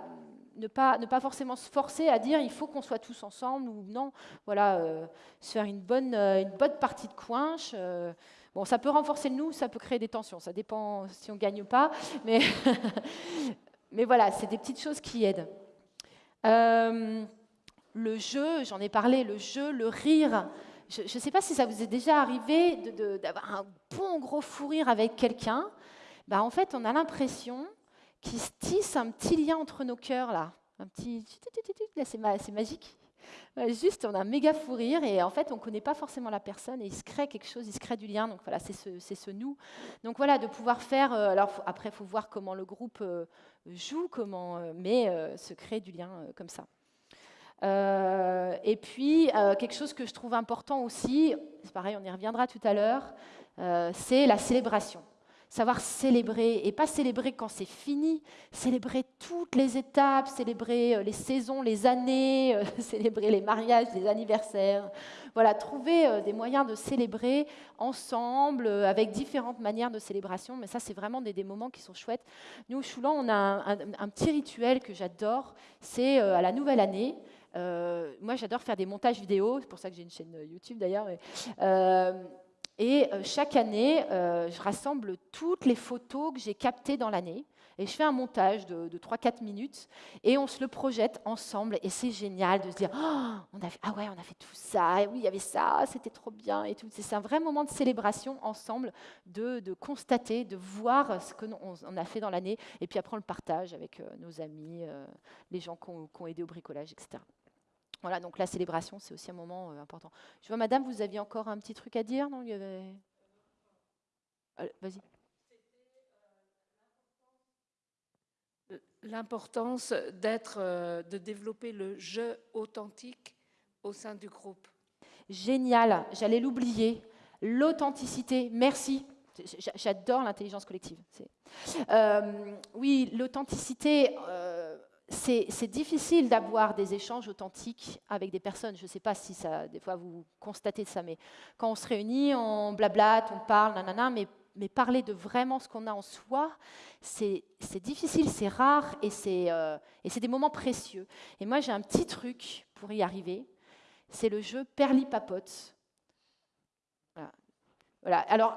ne pas, ne pas forcément se forcer à dire il faut qu'on soit tous ensemble ou non. Voilà, euh, se faire une bonne, euh, une bonne partie de coinche. bon, ça peut renforcer le nous, ça peut créer des tensions. Ça dépend si on gagne ou pas, mais mais voilà, c'est des petites choses qui aident. Euh, le jeu, j'en ai parlé, le jeu, le rire. Je ne sais pas si ça vous est déjà arrivé d'avoir un bon gros fou rire avec quelqu'un. Bah, en fait, on a l'impression qu'il se tisse un petit lien entre nos cœurs, là. Un petit... Là, c'est magique. Ouais, juste, on a un méga fou rire et en fait, on ne connaît pas forcément la personne et il se crée quelque chose, il se crée du lien. Donc voilà, c'est ce, nous. Donc voilà, de pouvoir faire. euh, alors après, il faut voir comment le groupe euh, joue, comment, euh, mais euh, se créer du lien euh, comme ça. Euh, et puis, euh, quelque chose que je trouve important aussi, c'est pareil, on y reviendra tout à l'heure, euh, c'est la célébration. Savoir célébrer, et pas célébrer quand c'est fini, célébrer toutes les étapes, célébrer euh, les saisons, les années, euh, célébrer les mariages, les anniversaires. Voilà, trouver euh, des moyens de célébrer ensemble, avec différentes manières de célébration, mais ça, c'est vraiment des, des moments qui sont chouettes. Nous, au Choulan, on a un, petit rituel que j'adore, c'est à la nouvelle année, moi, j'adore faire des montages vidéo, c'est pour ça que j'ai une chaîne YouTube d'ailleurs. Et euh, chaque année, euh, je rassemble toutes les photos que j'ai captées dans l'année. Et je fais un montage de, de 3-4 minutes et on se le projette ensemble. Et c'est génial de se dire Oh, on a fait, Ah ouais, on a fait tout ça, et oui, il y avait ça, c'était trop bien. et tout. C'est un vrai moment de célébration ensemble, de, constater, de voir ce qu'on on a fait dans l'année. Et puis après, on le partage avec euh, nos amis, les gens qui ont aidé au bricolage, etc. Voilà, donc la célébration, c'est aussi un moment euh, important. Je vois, madame, vous aviez encore un petit truc à dire Non, il y avait... Allez, Vas-y. L'importance d'être, euh, de développer le jeu authentique au sein du groupe. Génial, j'allais l'oublier. L'authenticité, merci. J'adore l'intelligence collective. Euh, oui, l'authenticité, euh, c'est difficile d'avoir des échanges authentiques avec des personnes. Je ne sais pas si ça, des fois vous constatez ça, mais quand on se réunit, on blablate, on parle, nanana, mais, mais parler de vraiment ce qu'on a en soi, c'est difficile, c'est rare et c'est euh, et c'est des moments précieux. Et moi, j'ai un petit truc pour y arriver c'est le jeu Perlipapote. Voilà. Alors,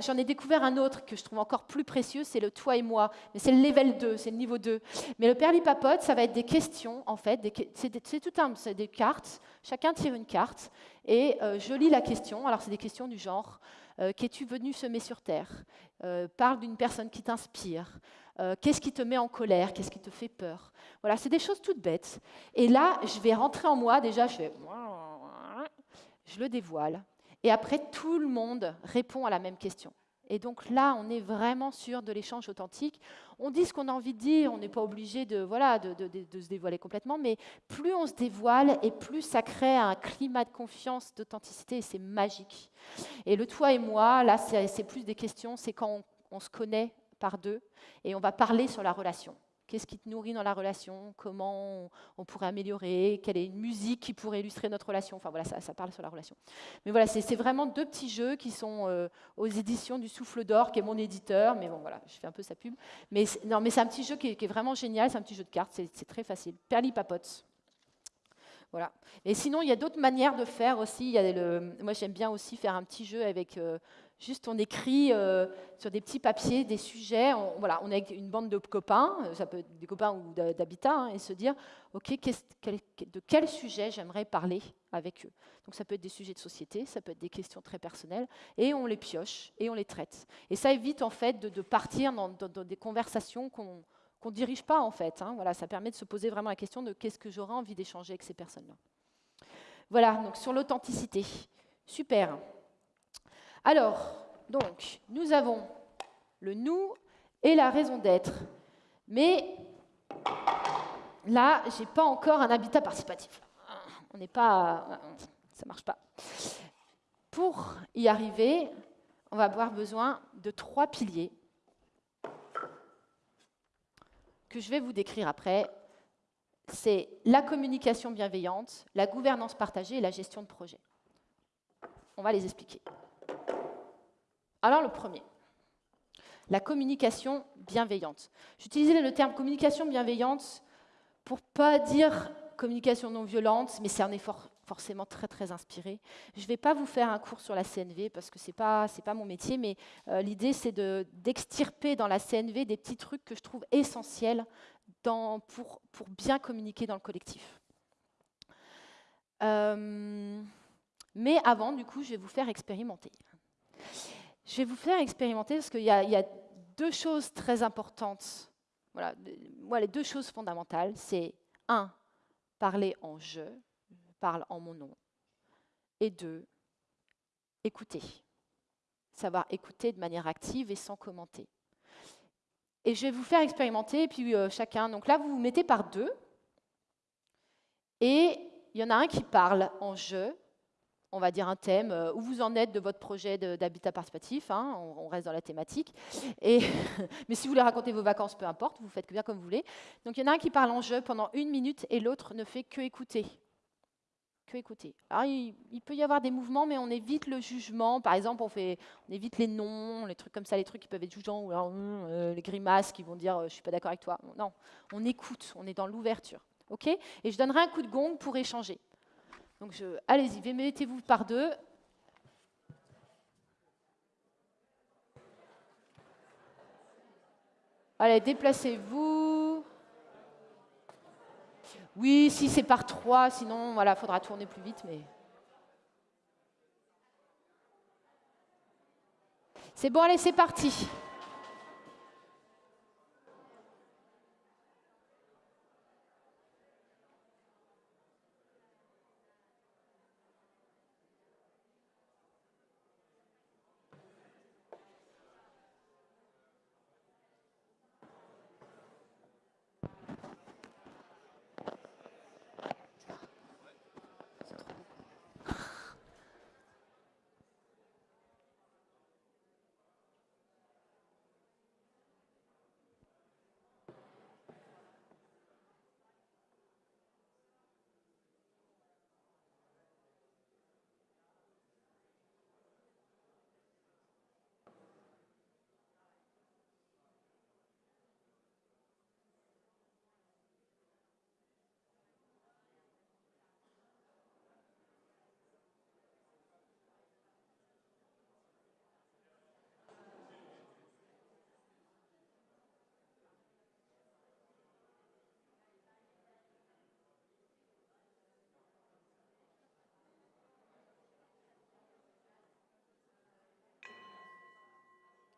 j'en ai découvert un autre que je trouve encore plus précieux, c'est le toi et moi. Mais c'est le level 2, c'est le niveau 2. Mais le perlipapote, ça va être des questions, en fait. C'est tout un, c'est des cartes. Chacun tire une carte et euh, je lis la question. Alors, c'est des questions du genre euh, Qu'es-tu venu semer sur Terre? Euh, Parle d'une personne qui t'inspire. Qu'est-ce qui te met en colère? Qu'est-ce qui te fait peur? Voilà, c'est des choses toutes bêtes. Et là, je vais rentrer en moi. Déjà, je fais. Je le dévoile. Et après, tout le monde répond à la même question. Et donc là, on est vraiment sûr de l'échange authentique. On dit ce qu'on a envie de dire, on n'est pas obligé de, voilà, de, se dévoiler complètement, mais plus on se dévoile et plus ça crée un climat de confiance, d'authenticité, c'est magique. Et le toi et moi, là, c'est plus des questions, c'est quand on se connaît par deux et on va parler sur la relation. Qu'est-ce qui te nourrit dans la relation? Comment on, pourrait améliorer? Quelle est une musique qui pourrait illustrer notre relation? Enfin voilà, ça, parle sur la relation. Mais voilà, c'est vraiment deux petits jeux qui sont euh, aux éditions du Souffle d'Or, qui est mon éditeur. Mais bon, voilà, je fais un peu sa pub. Mais non, mais c'est un petit jeu qui est, vraiment génial. C'est un petit jeu de cartes. C'est très facile. Perli papote. Voilà. Et sinon, il y a d'autres manières de faire aussi. Moi, j'aime bien aussi faire un petit jeu avec euh, Juste, on écrit euh, sur des petits papiers des sujets. On, voilà, on est une bande de copains, euh, ça peut être des copains ou d'habitat, hein, et se dire, OK, de quel sujet j'aimerais parler avec eux? Donc, ça peut être des sujets de société, ça peut être des questions très personnelles, et on les pioche et on les traite. Et ça évite, en fait, de, partir dans, des conversations qu'on ne dirige pas, en fait. Hein. Voilà, ça permet de se poser vraiment la question de qu'est-ce que j'aurais envie d'échanger avec ces personnes-là. Voilà, donc sur l'authenticité. Super. Alors, donc, nous avons le nous et la raison d'être. Mais là, je n'ai pas encore un habitat participatif. On n'est pas. Ça ne marche pas. Pour y arriver, on va avoir besoin de trois piliers que je vais vous décrire après. C'est la communication bienveillante, la gouvernance partagée et la gestion de projet. On va les expliquer. Alors le premier, la communication bienveillante. J'utilisais le terme communication bienveillante pour pas dire communication non violente, mais c'est un effort forcément très très inspiré. Je ne vais pas vous faire un cours sur la CNV parce que ce n'est pas, mon métier, mais euh, l'idée c'est d'extirper dans la CNV des petits trucs que je trouve essentiels pour, bien communiquer dans le collectif. Euh, mais avant, du coup, je vais vous faire expérimenter. Je vais vous faire expérimenter parce qu'il y, a deux choses très importantes. Voilà, moi, les deux choses fondamentales, c'est un, parler en je, parle en mon nom, et deux, écouter. Savoir écouter de manière active et sans commenter. Et je vais vous faire expérimenter, et puis euh, chacun. Donc là, vous vous mettez par deux, et il y en a un qui parle en je, on va dire un thème, euh, où vous en êtes de votre projet d'habitat participatif, hein, on, reste dans la thématique. Mais si vous voulez raconter vos vacances, peu importe, vous faites bien comme vous voulez. Donc il y en a un qui parle en jeu pendant une minute et l'autre ne fait que écouter. Que écouter. Alors il, peut y avoir des mouvements, mais on évite le jugement. Par exemple, on, fait, évite les noms, les trucs comme ça, les trucs qui peuvent être jugeants, ou euh, les grimaces qui vont dire euh, je suis pas d'accord avec toi. Non, on écoute, on est dans l'ouverture. ok? Et je donnerai un coup de gong pour échanger. Donc allez-y, mettez-vous par deux. Allez, déplacez-vous. Oui, si c'est par trois, sinon, voilà, faudra tourner plus vite, mais. C'est bon, allez, c'est parti.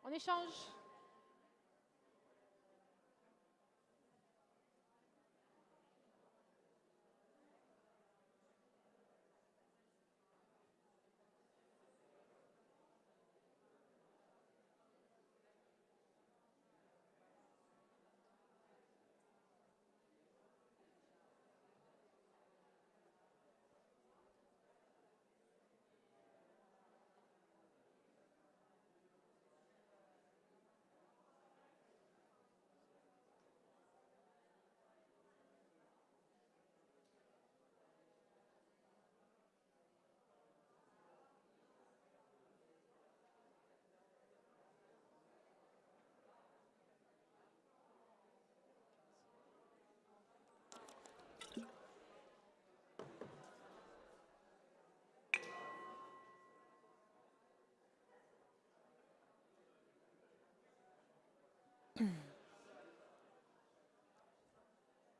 On échange.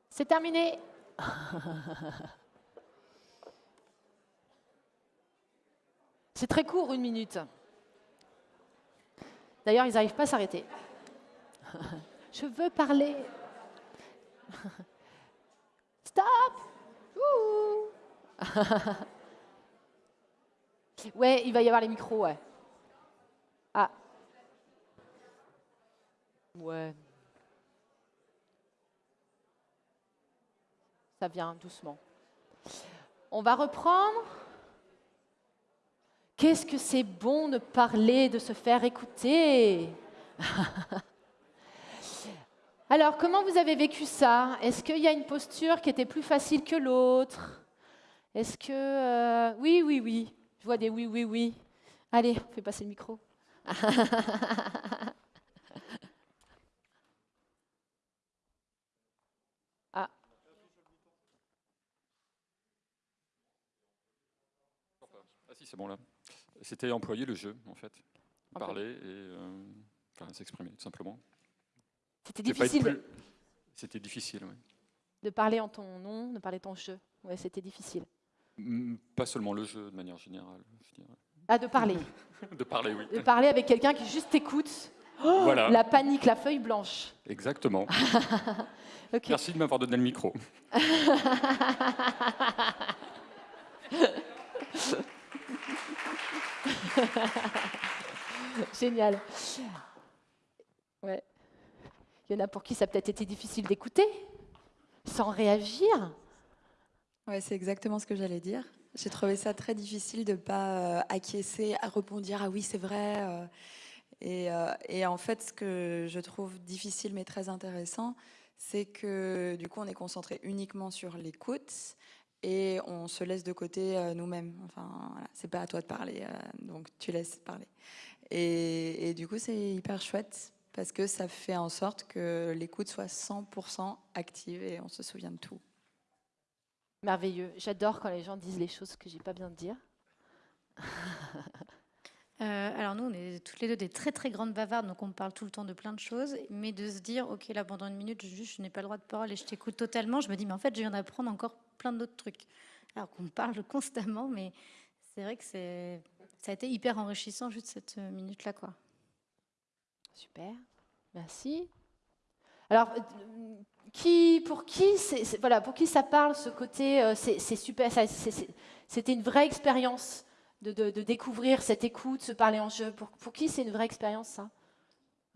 C'est terminé. C'est très court, une minute. D'ailleurs, ils n'arrivent pas à s'arrêter. Je veux parler. Stop. Ouais, il va y avoir les micros, ouais. Ouais. Ça vient doucement. On va reprendre. Qu'est-ce que c'est bon de parler, de se faire écouter? Alors, comment vous avez vécu ça? Est-ce qu'il y a une posture qui était plus facile que l'autre? Est-ce que... euh, Oui, oui, oui. Je vois des oui, oui, oui. Allez, on fait passer le micro. c'est bon là. C'était employer le jeu, en fait. Parler et euh, enfin, s'exprimer, tout simplement. c'était difficile plus- C'était difficile, oui. de parler en ton nom, de parler ton jeu. Ouais, c'était difficile. Pas seulement le jeu, de manière générale. je. Ah, de parler. De parler, oui. De parler avec quelqu'un qui juste t'écoute. Oh, Voilà. La panique, la feuille blanche. Exactement. Merci de m'avoir donné le micro. Génial. Ouais. Il y en a pour qui ça a peut-être été difficile d'écouter, sans réagir. Ouais, c'est exactement ce que j'allais dire. J'ai trouvé ça très difficile de ne pas euh, acquiescer, à répondre, dire ah oui, c'est vrai. euh, et, euh, et en fait, ce que je trouve difficile mais très intéressant, c'est que du coup, on est concentré uniquement sur l'écoute et on se laisse de côté euh, nous-mêmes. Enfin, voilà, c'est pas à toi de parler, euh, donc tu laisses parler. Et, et du coup, c'est hyper chouette parce que ça fait en sorte que l'écoute soit 100% active et on se souvient de tout. Merveilleux. J'adore quand les gens disent les choses que j'ai pas bien de dire. Euh, alors nous, on est toutes les deux des très très grandes bavardes, donc on parle tout le temps de plein de choses, mais de se dire, ok, là pendant une minute, je, je n'ai pas le droit de parole et je t'écoute totalement, je me dis, mais en fait, je viens d'apprendre encore plein d'autres trucs. Alors qu'on parle constamment, mais c'est vrai que ça a été hyper enrichissant juste cette euh, minute-là, quoi. Super. Merci. Alors, euh, qui, pour qui, voilà, pour qui ça parle ce côté, c'est super. C'était une vraie expérience de, de- de découvrir cette écoute, se parler en jeu. Pour, pour qui c'est une vraie expérience ça?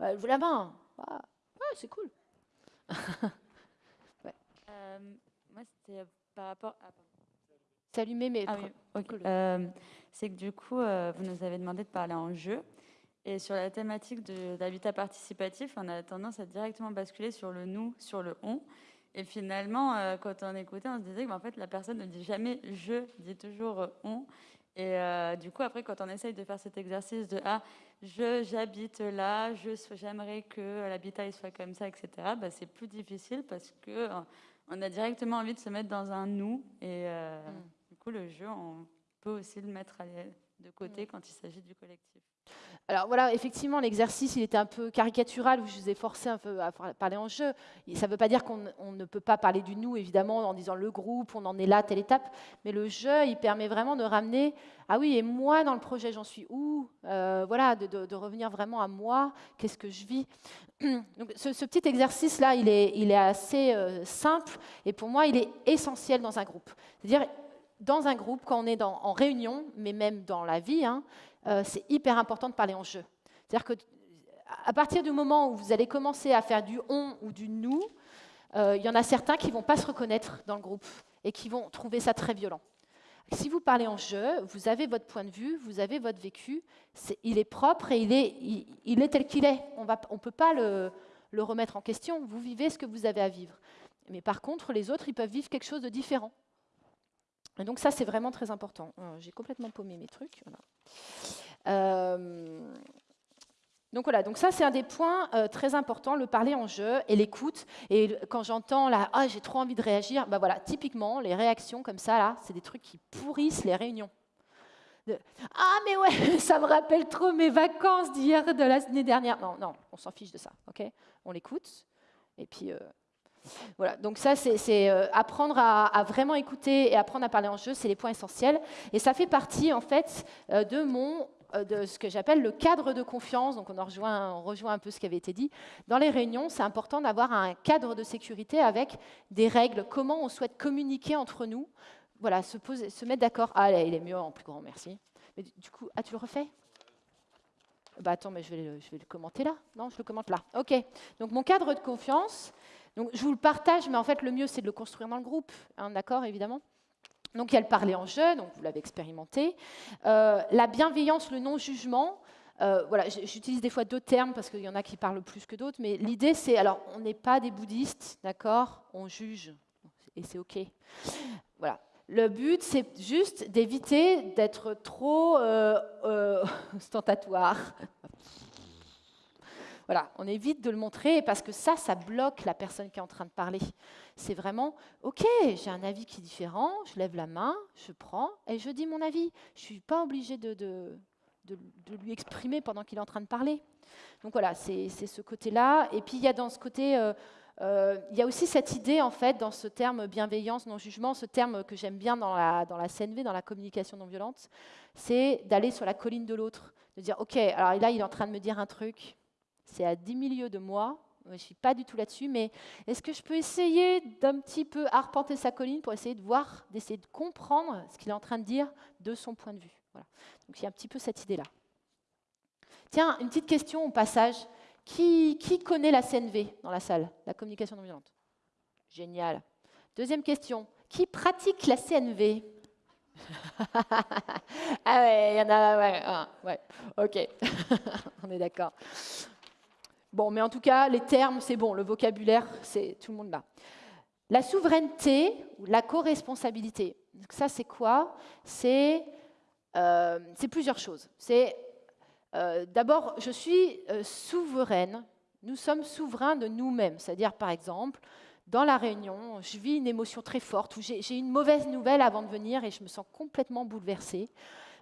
Ouais, Levez la main. Ah, ouais, c'est cool. Euh, moi, c'était euh, par rapport à. C'est allumé, mais Ah oui, cool. Euh, c'est que du coup, euh, vous nous avez demandé de parler en jeu. Et sur la thématique de l'habitat participatif, on a tendance à directement basculer sur le nous, sur le on. Et finalement, quand on écoutait, on se disait que bah, en fait, la personne ne dit jamais je, dit toujours on. Et euh, du coup, après, quand on essaye de faire cet exercice de ah, je, j'habite là, je, j'aimerais que l'habitat soit comme ça, etc., bah, c'est plus difficile parce que euh, on a directement envie de se mettre dans un nous. Et euh, Mm. du coup, le jeu, on peut aussi le mettre de côté quand il s'agit du collectif. Alors voilà, effectivement, l'exercice, il était un peu caricatural, où je vous ai forcé un peu à parler en jeu. Ça ne veut pas dire qu'on ne peut pas parler du nous, évidemment, en disant le groupe, on en est là, telle étape, mais le jeu, il permet vraiment de ramener, ah oui, et moi, dans le projet, j'en suis où? Euh, Voilà, de, revenir vraiment à moi, qu'est-ce que je vis? Donc, ce, petit exercice-là, il est, il est assez euh, simple, et pour moi, il est essentiel dans un groupe. C'est-à-dire, dans un groupe, quand on est en réunion, mais même dans la vie, hein, euh, c'est hyper important de parler en jeu. C'est-à-dire que à partir du moment où vous allez commencer à faire du on ou du nous, euh, il y en a certains qui ne vont pas se reconnaître dans le groupe et qui vont trouver ça très violent. Si vous parlez en jeu, vous avez votre point de vue, vous avez votre vécu, il est propre et il est, tel qu'il est. On ne peut pas le, remettre en question. Vous vivez ce que vous avez à vivre. Mais par contre, les autres, ils peuvent vivre quelque chose de différent. Et donc ça, c'est vraiment très important. Euh, j'ai complètement paumé mes trucs. Euh, donc voilà, ça c'est un des points euh, très importants, le parler en jeu et l'écoute. Et quand j'entends là, ah j'ai trop envie de réagir, bah voilà, typiquement les réactions comme ça là, c'est des trucs qui pourrissent les réunions. ah mais ouais, ça me rappelle trop mes vacances d'hier, de l'année dernière. Non, non, on s'en fiche de ça, ok? On l'écoute et puis voilà, donc ça, c'est euh, apprendre à, vraiment écouter et apprendre à parler en jeu, c'est les points essentiels. Et ça fait partie, en fait, euh, de mon euh, de ce que j'appelle le cadre de confiance. Donc, on, rejoint, on rejoint un peu ce qui avait été dit. Dans les réunions, c'est important d'avoir un cadre de sécurité avec des règles, comment on souhaite communiquer entre nous. Voilà, se, poser, se mettre d'accord. Ah, il est mieux en plus grand, merci. Mais du coup, ah, tu le refais? Bah attends, mais je vais, je vais le commenter là. Non, je le commente là. OK. Donc mon cadre de confiance, donc, je vous le partage, mais en fait, le mieux, c'est de le construire dans le groupe, hein, d'accord, évidemment. Donc, il y a le parler en jeu, donc vous l'avez expérimenté. Euh, la bienveillance, le non-jugement. Euh, voilà, j'utilise des fois deux termes parce qu'il y en a qui parlent plus que d'autres, mais l'idée, c'est, alors, on n'est pas des bouddhistes, d'accord On juge, et c'est OK. Voilà. Le but, c'est juste d'éviter d'être trop euh, ostentatoire, on évite de le montrer parce que ça, ça bloque la personne qui est en train de parler. C'est vraiment, OK, j'ai un avis qui est différent, je lève la main, je prends et je dis mon avis. Je ne suis pas obligée de, de, lui exprimer pendant qu'il est en train de parler. Donc voilà, c'est ce côté-là. Et puis il y a dans ce côté... Euh, euh, il y a aussi cette idée, en fait, dans ce terme bienveillance, non-jugement, ce terme que j'aime bien dans la, dans la CNV, dans la communication non violente, c'est d'aller sur la colline de l'autre, de dire, OK, alors là, il est en train de me dire un truc, c'est à 10 milieux de moi. Je ne suis pas du tout là-dessus, mais est-ce que je peux essayer d'un petit peu arpenter sa colline pour essayer de voir, d'essayer de comprendre ce qu'il est en train de dire de son point de vue? Voilà. Donc il y a un petit peu cette idée-là. Tiens, une petite question au passage. Qui, connaît la CNV dans la salle, la communication non violente? Génial. Deuxième question. Qui pratique la CNV Ah ouais, il y en a, ok, on est d'accord. Bon, mais en tout cas, les termes, c'est bon, le vocabulaire, c'est tout le monde là. La souveraineté ou la co-responsabilité, ça c'est quoi? Euh, C'est plusieurs choses. C'est euh, d'abord, je suis euh, souveraine, nous sommes souverains de nous-mêmes. C'est-à-dire, par exemple, dans la réunion, je vis une émotion très forte, où j'ai une mauvaise nouvelle avant de venir et je me sens complètement bouleversée.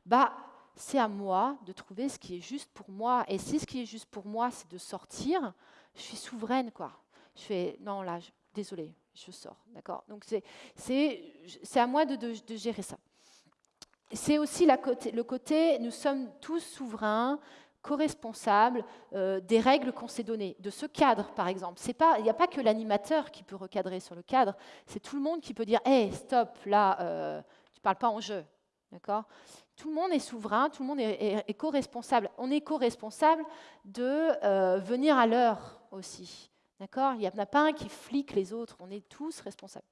Bah, c'est à moi de trouver ce qui est juste pour moi. Et si ce qui est juste pour moi, c'est de sortir, je suis souveraine, quoi. Je fais, non, là, désolé, je sors, d'accord Donc, c'est à moi de, gérer ça. C'est aussi le côté, nous sommes tous souverains, co-responsables euh, des règles qu'on s'est données, de ce cadre, par exemple. Il n'y a pas que l'animateur qui peut recadrer sur le cadre, c'est tout le monde qui peut dire, hé, stop, là, euh, tu ne parles pas en jeu, d'accord tout le monde est souverain, tout le monde est, co-responsable. On est co-responsable de euh, venir à l'heure aussi. D'accord? Il n'y en a pas un qui flique les autres, on est tous responsables.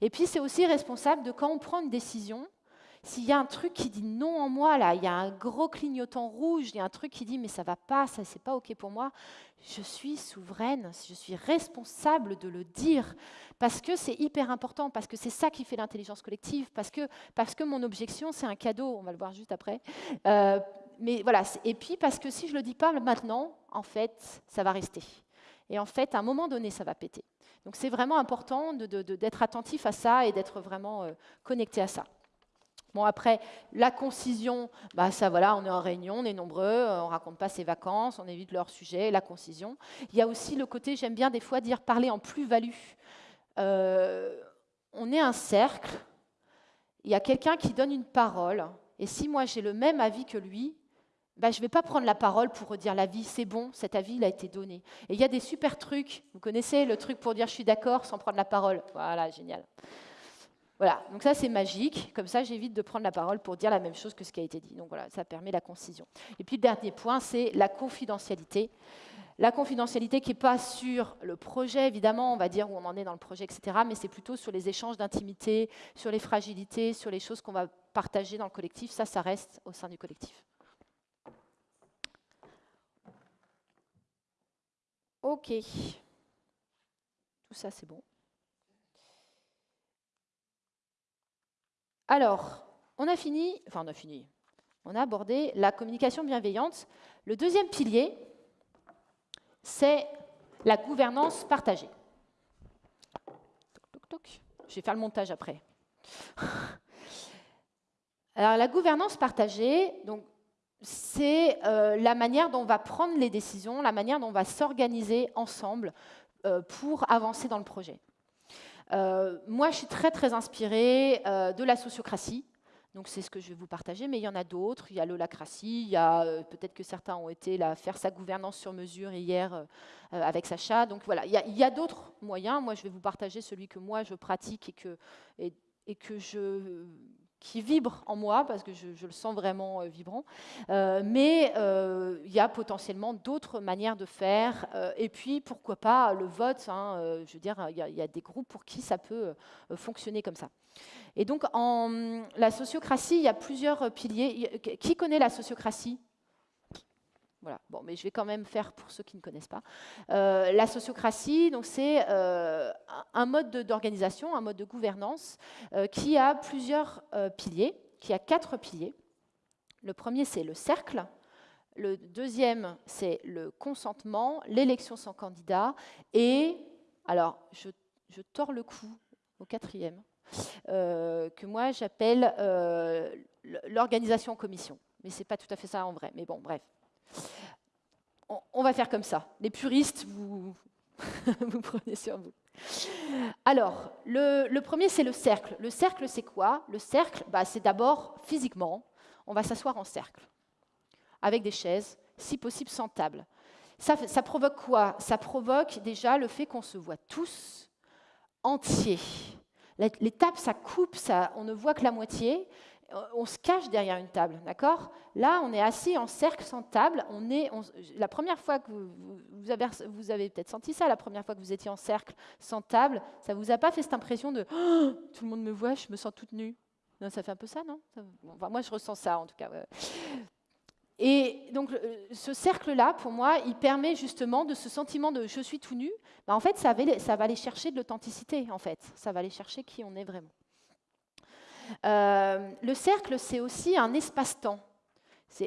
Et puis c'est aussi responsable de quand on prend une décision, s'il y a un truc qui dit non en moi, là, il y a un gros clignotant rouge, il y a un truc qui dit mais ça va pas, ça c'est pas ok pour moi, je suis souveraine, je suis responsable de le dire parce que c'est hyper important, parce que c'est ça qui fait l'intelligence collective, parce que, parce que mon objection c'est un cadeau, on va le voir juste après. Euh, mais voilà, et puis parce que si je le dis pas maintenant, en fait, ça va rester. Et en fait, à un moment donné, ça va péter. Donc c'est vraiment important d'être attentif à ça et d'être vraiment euh, connecté à ça. Bon, après, la concision, bah, ça, voilà, on est en réunion, on est nombreux, euh, on raconte pas ses vacances, on évite leur sujet, la concision. Il y a aussi le côté, j'aime bien des fois dire parler en plus-value. Euh, on est un cercle, il y a quelqu'un qui donne une parole, et si moi j'ai le même avis que lui, bah, je ne vais pas prendre la parole pour redire l'avis, c'est bon, cet avis il a été donné. Et il y a des super trucs, vous connaissez le truc pour dire je suis d'accord sans prendre la parole? Voilà, génial. Voilà, donc ça c'est magique, comme ça j'évite de prendre la parole pour dire la même chose que ce qui a été dit. Donc voilà, ça permet la concision. Et puis le dernier point, c'est la confidentialité. La confidentialité qui n'est pas sur le projet, évidemment, on va dire où on en est dans le projet, etc., mais c'est plutôt sur les échanges d'intimité, sur les fragilités, sur les choses qu'on va partager dans le collectif. Ça, ça reste au sein du collectif. Ok. Tout ça, c'est bon. Alors, on a fini, enfin on a fini, on a abordé la communication bienveillante. Le deuxième pilier, c'est la gouvernance partagée. Je vais faire le montage après. Alors, la gouvernance partagée, c'est euh, la manière dont on va prendre les décisions, la manière dont on va s'organiser ensemble euh, pour avancer dans le projet. Euh, moi, je suis très, très inspirée de la sociocratie. Donc c'est ce que je vais vous partager, mais il y en a d'autres. Il y a l'holacratie, il y a peut-être que certains ont été là faire sa gouvernance sur mesure hier avec Sacha. Donc voilà, il y a, d'autres moyens. Moi, je vais vous partager celui que moi je pratique et que, et que je qui vibre en moi, parce que je, le sens vraiment euh, vibrant. Euh, mais euh, il y a potentiellement d'autres manières de faire. et puis, pourquoi pas le vote hein, Je veux dire, il y, a des groupes pour qui ça peut fonctionner comme ça. Et donc, en la sociocratie, il y a plusieurs piliers. Qui connaît la sociocratie? Bon, mais je vais quand même faire pour ceux qui ne connaissent pas. Euh, la sociocratie, c'est euh, un mode d'organisation, un mode de gouvernance euh, qui a plusieurs piliers, qui a quatre piliers. Le premier, c'est le cercle. Le deuxième, c'est le consentement, l'élection sans candidat. Et, alors, je, je tords le cou au quatrième, que moi j'appelle l'organisation en commission. Mais ce n'est pas tout à fait ça en vrai. Mais bon, bref on, va faire comme ça. Les puristes, vous, prenez sur vous. Alors, le, premier, c'est le cercle. Le cercle, c'est quoi? Le cercle, bah, c'est d'abord physiquement, on va s'asseoir en cercle, avec des chaises, si possible sans table. Ça, ça provoque quoi? Ça provoque déjà le fait qu'on se voit tous entiers. Tables, ça coupe, ça, on ne voit que la moitié. Euh, on se cache derrière une table, d'accord? Là, on est assis en cercle sans table. On est, la première fois que vous, avez, peut-être senti ça, la première fois que vous étiez en cercle sans table, ça vous a pas fait cette impression de oh, tout le monde me voit, je me sens toute nue? Non, ça fait un peu ça, non? Moi, je ressens ça en tout cas. Et donc, ce cercle-là, pour moi, il permet justement de ce sentiment de je suis tout nu. Ben, en fait, ça va, ça va aller chercher de l'authenticité, en fait. Ça va aller chercher qui on est vraiment. Euh, le cercle, c'est aussi un espace-temps.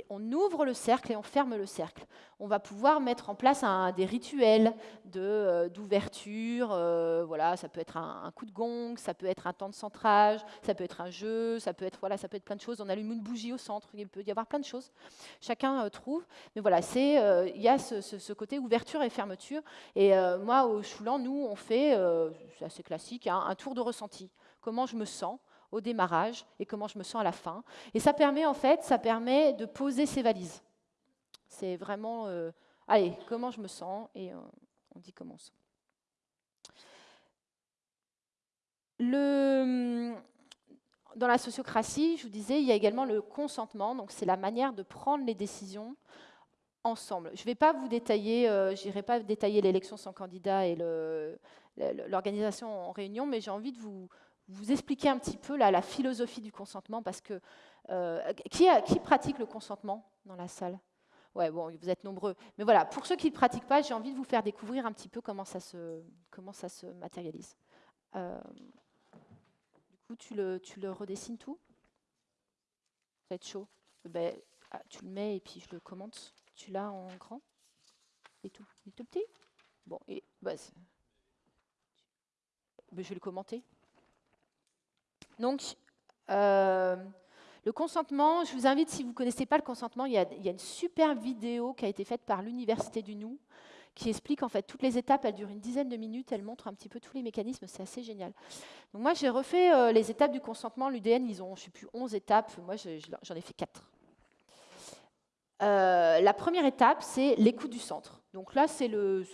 On ouvre le cercle et on ferme le cercle. On va pouvoir mettre en place des rituels euh, d'ouverture. Euh, voilà, ça peut être un, coup de gong, ça peut être un temps de centrage, ça peut être un jeu, ça peut être voilà, ça peut être plein de choses. On allume une bougie au centre. Il peut y avoir plein de choses. Chacun trouve. Mais voilà, c'est il y a ce, côté ouverture et fermeture. Et moi, au Choulan, nous, on fait, c'est assez classique, hein, un tour de ressenti. Comment je me sens? Au démarrage et comment je me sens à la fin. Et ça permet en fait, ça permet de poser ses valises. C'est vraiment, euh, allez, comment je me sens et euh, on dit comment on sent. Le, dans la sociocratie, je vous disais, il y a également le consentement, donc c'est la manière de prendre les décisions ensemble. Je ne vais pas vous détailler, euh, j'irai pas détailler l'élection sans candidat et l'organisation en réunion, mais j'ai envie de vous, vous expliquer un petit peu la philosophie du consentement, parce que euh, qui, pratique le consentement dans la salle? Ouais, bon, vous êtes nombreux. Mais voilà, pour ceux qui ne pratiquent pas, j'ai envie de vous faire découvrir un petit peu comment ça se, comment ça se matérialise. Euh, du coup, tu le, tu le redessines tout? Ça va être chaud. Ben, ah, tu le mets et puis je le commente. Tu l'as en grand? Et tout, et tout petit? Bon, et bah, ben, je vais le commenter. Donc, euh, Le consentement, je vous invite, si vous ne connaissez pas le consentement, il y, a, une super vidéo qui a été faite par l'Université du Nou qui explique en fait toutes les étapes. Elle dure une dizaine de minutes, elle montre un petit peu tous les mécanismes, c'est assez génial. Donc moi, j'ai refait euh, les étapes du consentement. L'UDN, ils ont, je ne sais plus, 11 étapes. Moi, j'en ai fait 4. Euh, la première étape, c'est l'écoute du centre. Donc là, c'est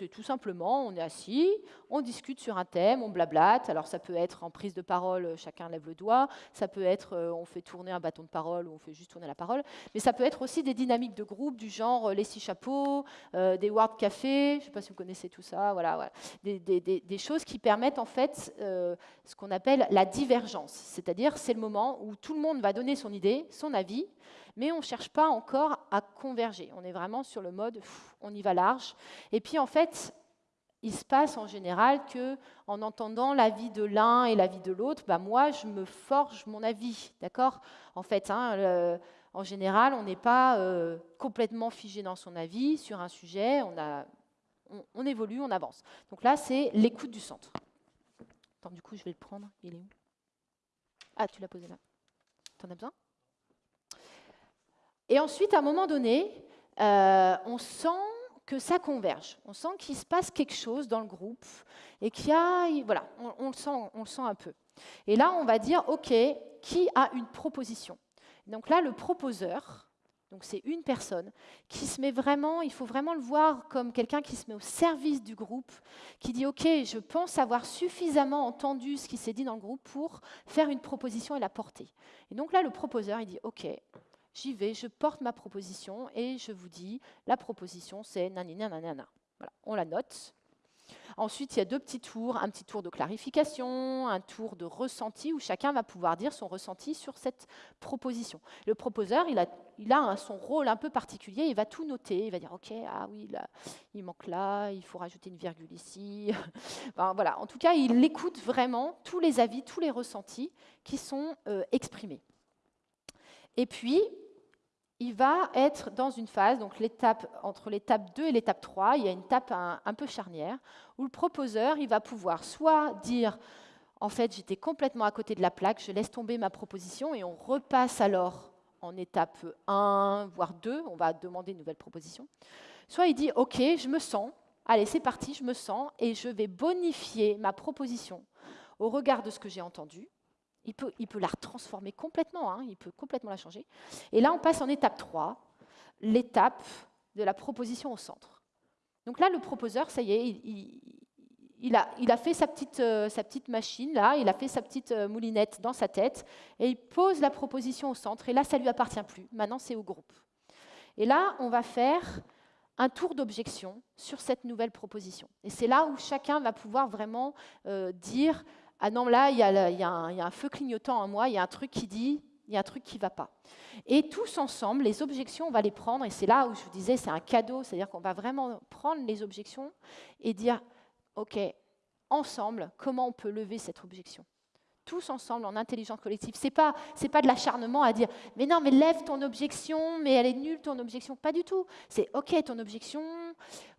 tout simplement, on est assis, on discute sur un thème, on blablate. Alors ça peut être en prise de parole, chacun lève le doigt, ça peut être euh, on fait tourner un bâton de parole ou on fait juste tourner la parole, mais ça peut être aussi des dynamiques de groupe du genre euh, les six chapeaux, euh, des word café, je ne sais pas si vous connaissez tout ça, voilà, des, choses qui permettent en fait ce qu'on appelle la divergence, c'est-à-dire c'est le moment où tout le monde va donner son idée, son avis, mais on ne cherche pas encore à converger. On est vraiment sur le mode, on y va large. Et puis en fait, il se passe en général que, en entendant l'avis de l'un et l'avis de l'autre, bah moi, je me forge mon avis, d'accord? En fait, hein, en général, on n'est pas euh, complètement figé dans son avis sur un sujet. On, a, on, évolue, on avance. Donc là, c'est l'écoute du centre. Attends, du coup, je vais le prendre. Il est où? Ah, tu l'as posé là. T'en as besoin? Et ensuite, à un moment donné, euh, on sent que ça converge. On sent qu'il se passe quelque chose dans le groupe et qu'il y a, voilà, on, le sent, on le sent un peu. Et là, on va dire, OK, qui a une proposition? Donc là, le proposeur, c'est une personne qui se met vraiment, il faut vraiment le voir comme quelqu'un qui se met au service du groupe, qui dit OK, je pense avoir suffisamment entendu ce qui s'est dit dans le groupe pour faire une proposition et la porter. Et donc là, le proposeur, il dit OK, j'y vais, je porte ma proposition et je vous dis, la proposition c'est nanana, nanana. Voilà, on la note. Ensuite, il y a deux petits tours, un petit tour de clarification, un tour de ressenti, où chacun va pouvoir dire son ressenti sur cette proposition. Le proposeur, il a, son rôle un peu particulier, il va tout noter, il va dire, OK, ah oui, il manque là, il faut rajouter une virgule ici. En tout cas, il écoute vraiment tous les avis, tous les ressentis qui sont euh, exprimés. Et puis, il va être dans une phase, donc l'étape entre l'étape 2 et l'étape 3, il y a une étape un, peu charnière, où le proposeur il va pouvoir soit dire en fait j'étais complètement à côté de la plaque, je laisse tomber ma proposition et on repasse alors en étape 1, voire 2, on va demander une nouvelle proposition. Soit il dit ok, je me sens, allez c'est parti, je me sens et je vais bonifier ma proposition au regard de ce que j'ai entendu il peut, il peut la transformer complètement, hein, il peut complètement la changer. Et là, on passe en étape 3, l'étape de la proposition au centre. Donc là, le proposeur, ça y est, il, a, il a, fait sa petite, euh, sa petite, machine, là, il a fait sa petite euh, moulinette dans sa tête, et il pose la proposition au centre, et là, ça ne lui appartient plus. Maintenant, c'est au groupe. Et là, on va faire un tour d'objection sur cette nouvelle proposition. Et c'est là où chacun va pouvoir vraiment euh, dire ah non, là, il y, a, un feu clignotant en moi, il y a un truc qui dit, il y a un truc qui ne va pas. Et tous ensemble, les objections, on va les prendre, et c'est là où je vous disais, c'est un cadeau, c'est-à-dire qu'on va vraiment prendre les objections et dire, OK, ensemble, comment on peut lever cette objection? Tous ensemble en intelligence collective. C'est pas c'est pas de l'acharnement à dire mais non mais lève ton objection mais elle est nulle ton objection pas du tout. C'est ok ton objection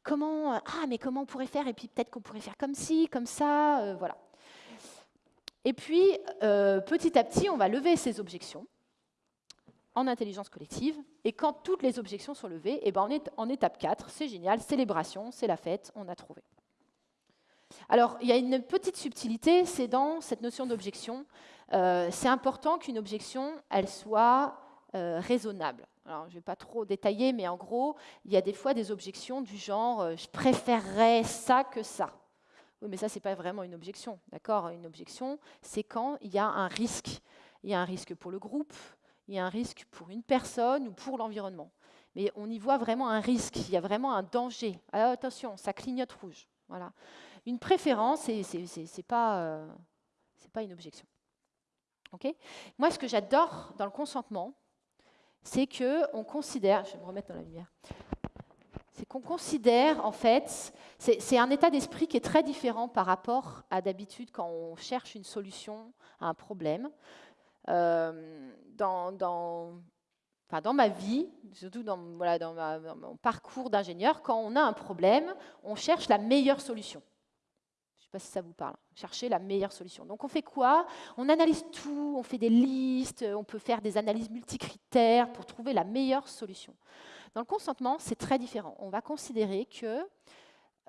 comment ah mais comment on pourrait faire? Et puis peut-être qu'on pourrait faire comme ci comme ça euh, voilà. Et puis, euh, petit à petit, on va lever ces objections en intelligence collective. Et quand toutes les objections sont levées, eh ben on est en étape 4, c'est génial, célébration, c'est la fête, on a trouvé. Alors, il y a une petite subtilité, c'est dans cette notion d'objection. Euh, c'est important qu'une objection, elle soit euh, raisonnable. Alors, je ne vais pas trop détailler, mais en gros, il y a des fois des objections du genre je préférerais ça que ça ». Oui, mais ça, ce n'est pas vraiment une objection. D'accord? Une objection, c'est quand il y a un risque. Il y a un risque pour le groupe, il y a un risque pour une personne ou pour l'environnement. Mais on y voit vraiment un risque, il y a vraiment un danger. Alors, attention, ça clignote rouge. Voilà. Une préférence, ce n'est pas, euh, pas une objection. Moi, ce que j'adore dans le consentement, c'est qu'on considère, je vais me remettre dans la lumière, c'est qu'on considère, en fait, c'est un état d'esprit qui est très différent par rapport à d'habitude quand on cherche une solution à un problème. Euh, dans, ma vie, surtout dans, dans, mon parcours d'ingénieur, quand on a un problème, on cherche la meilleure solution. Je ne sais pas si ça vous parle. Chercher la meilleure solution. Donc on fait quoi? On analyse tout, on fait des listes, on peut faire des analyses multicritères pour trouver la meilleure solution. Dans le consentement, c'est très différent. On va considérer que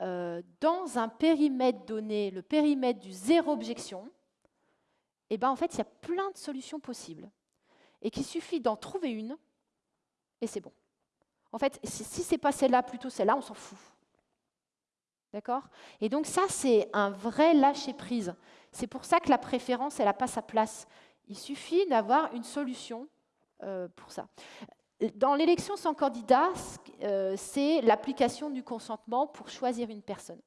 euh, dans un périmètre donné, le périmètre du zéro objection, eh ben, en fait, il y a plein de solutions possibles. Et qu'il suffit d'en trouver une, et c'est bon. En fait, si, ce n'est pas celle-là, plutôt celle-là, on s'en fout. D'accord? Et donc ça, c'est un vrai lâcher-prise. C'est pour ça que la préférence, elle n'a pas sa place. Il suffit d'avoir une solution euh, pour ça. Dans l'élection sans candidat, euh, c'est l'application du consentement pour choisir une personne.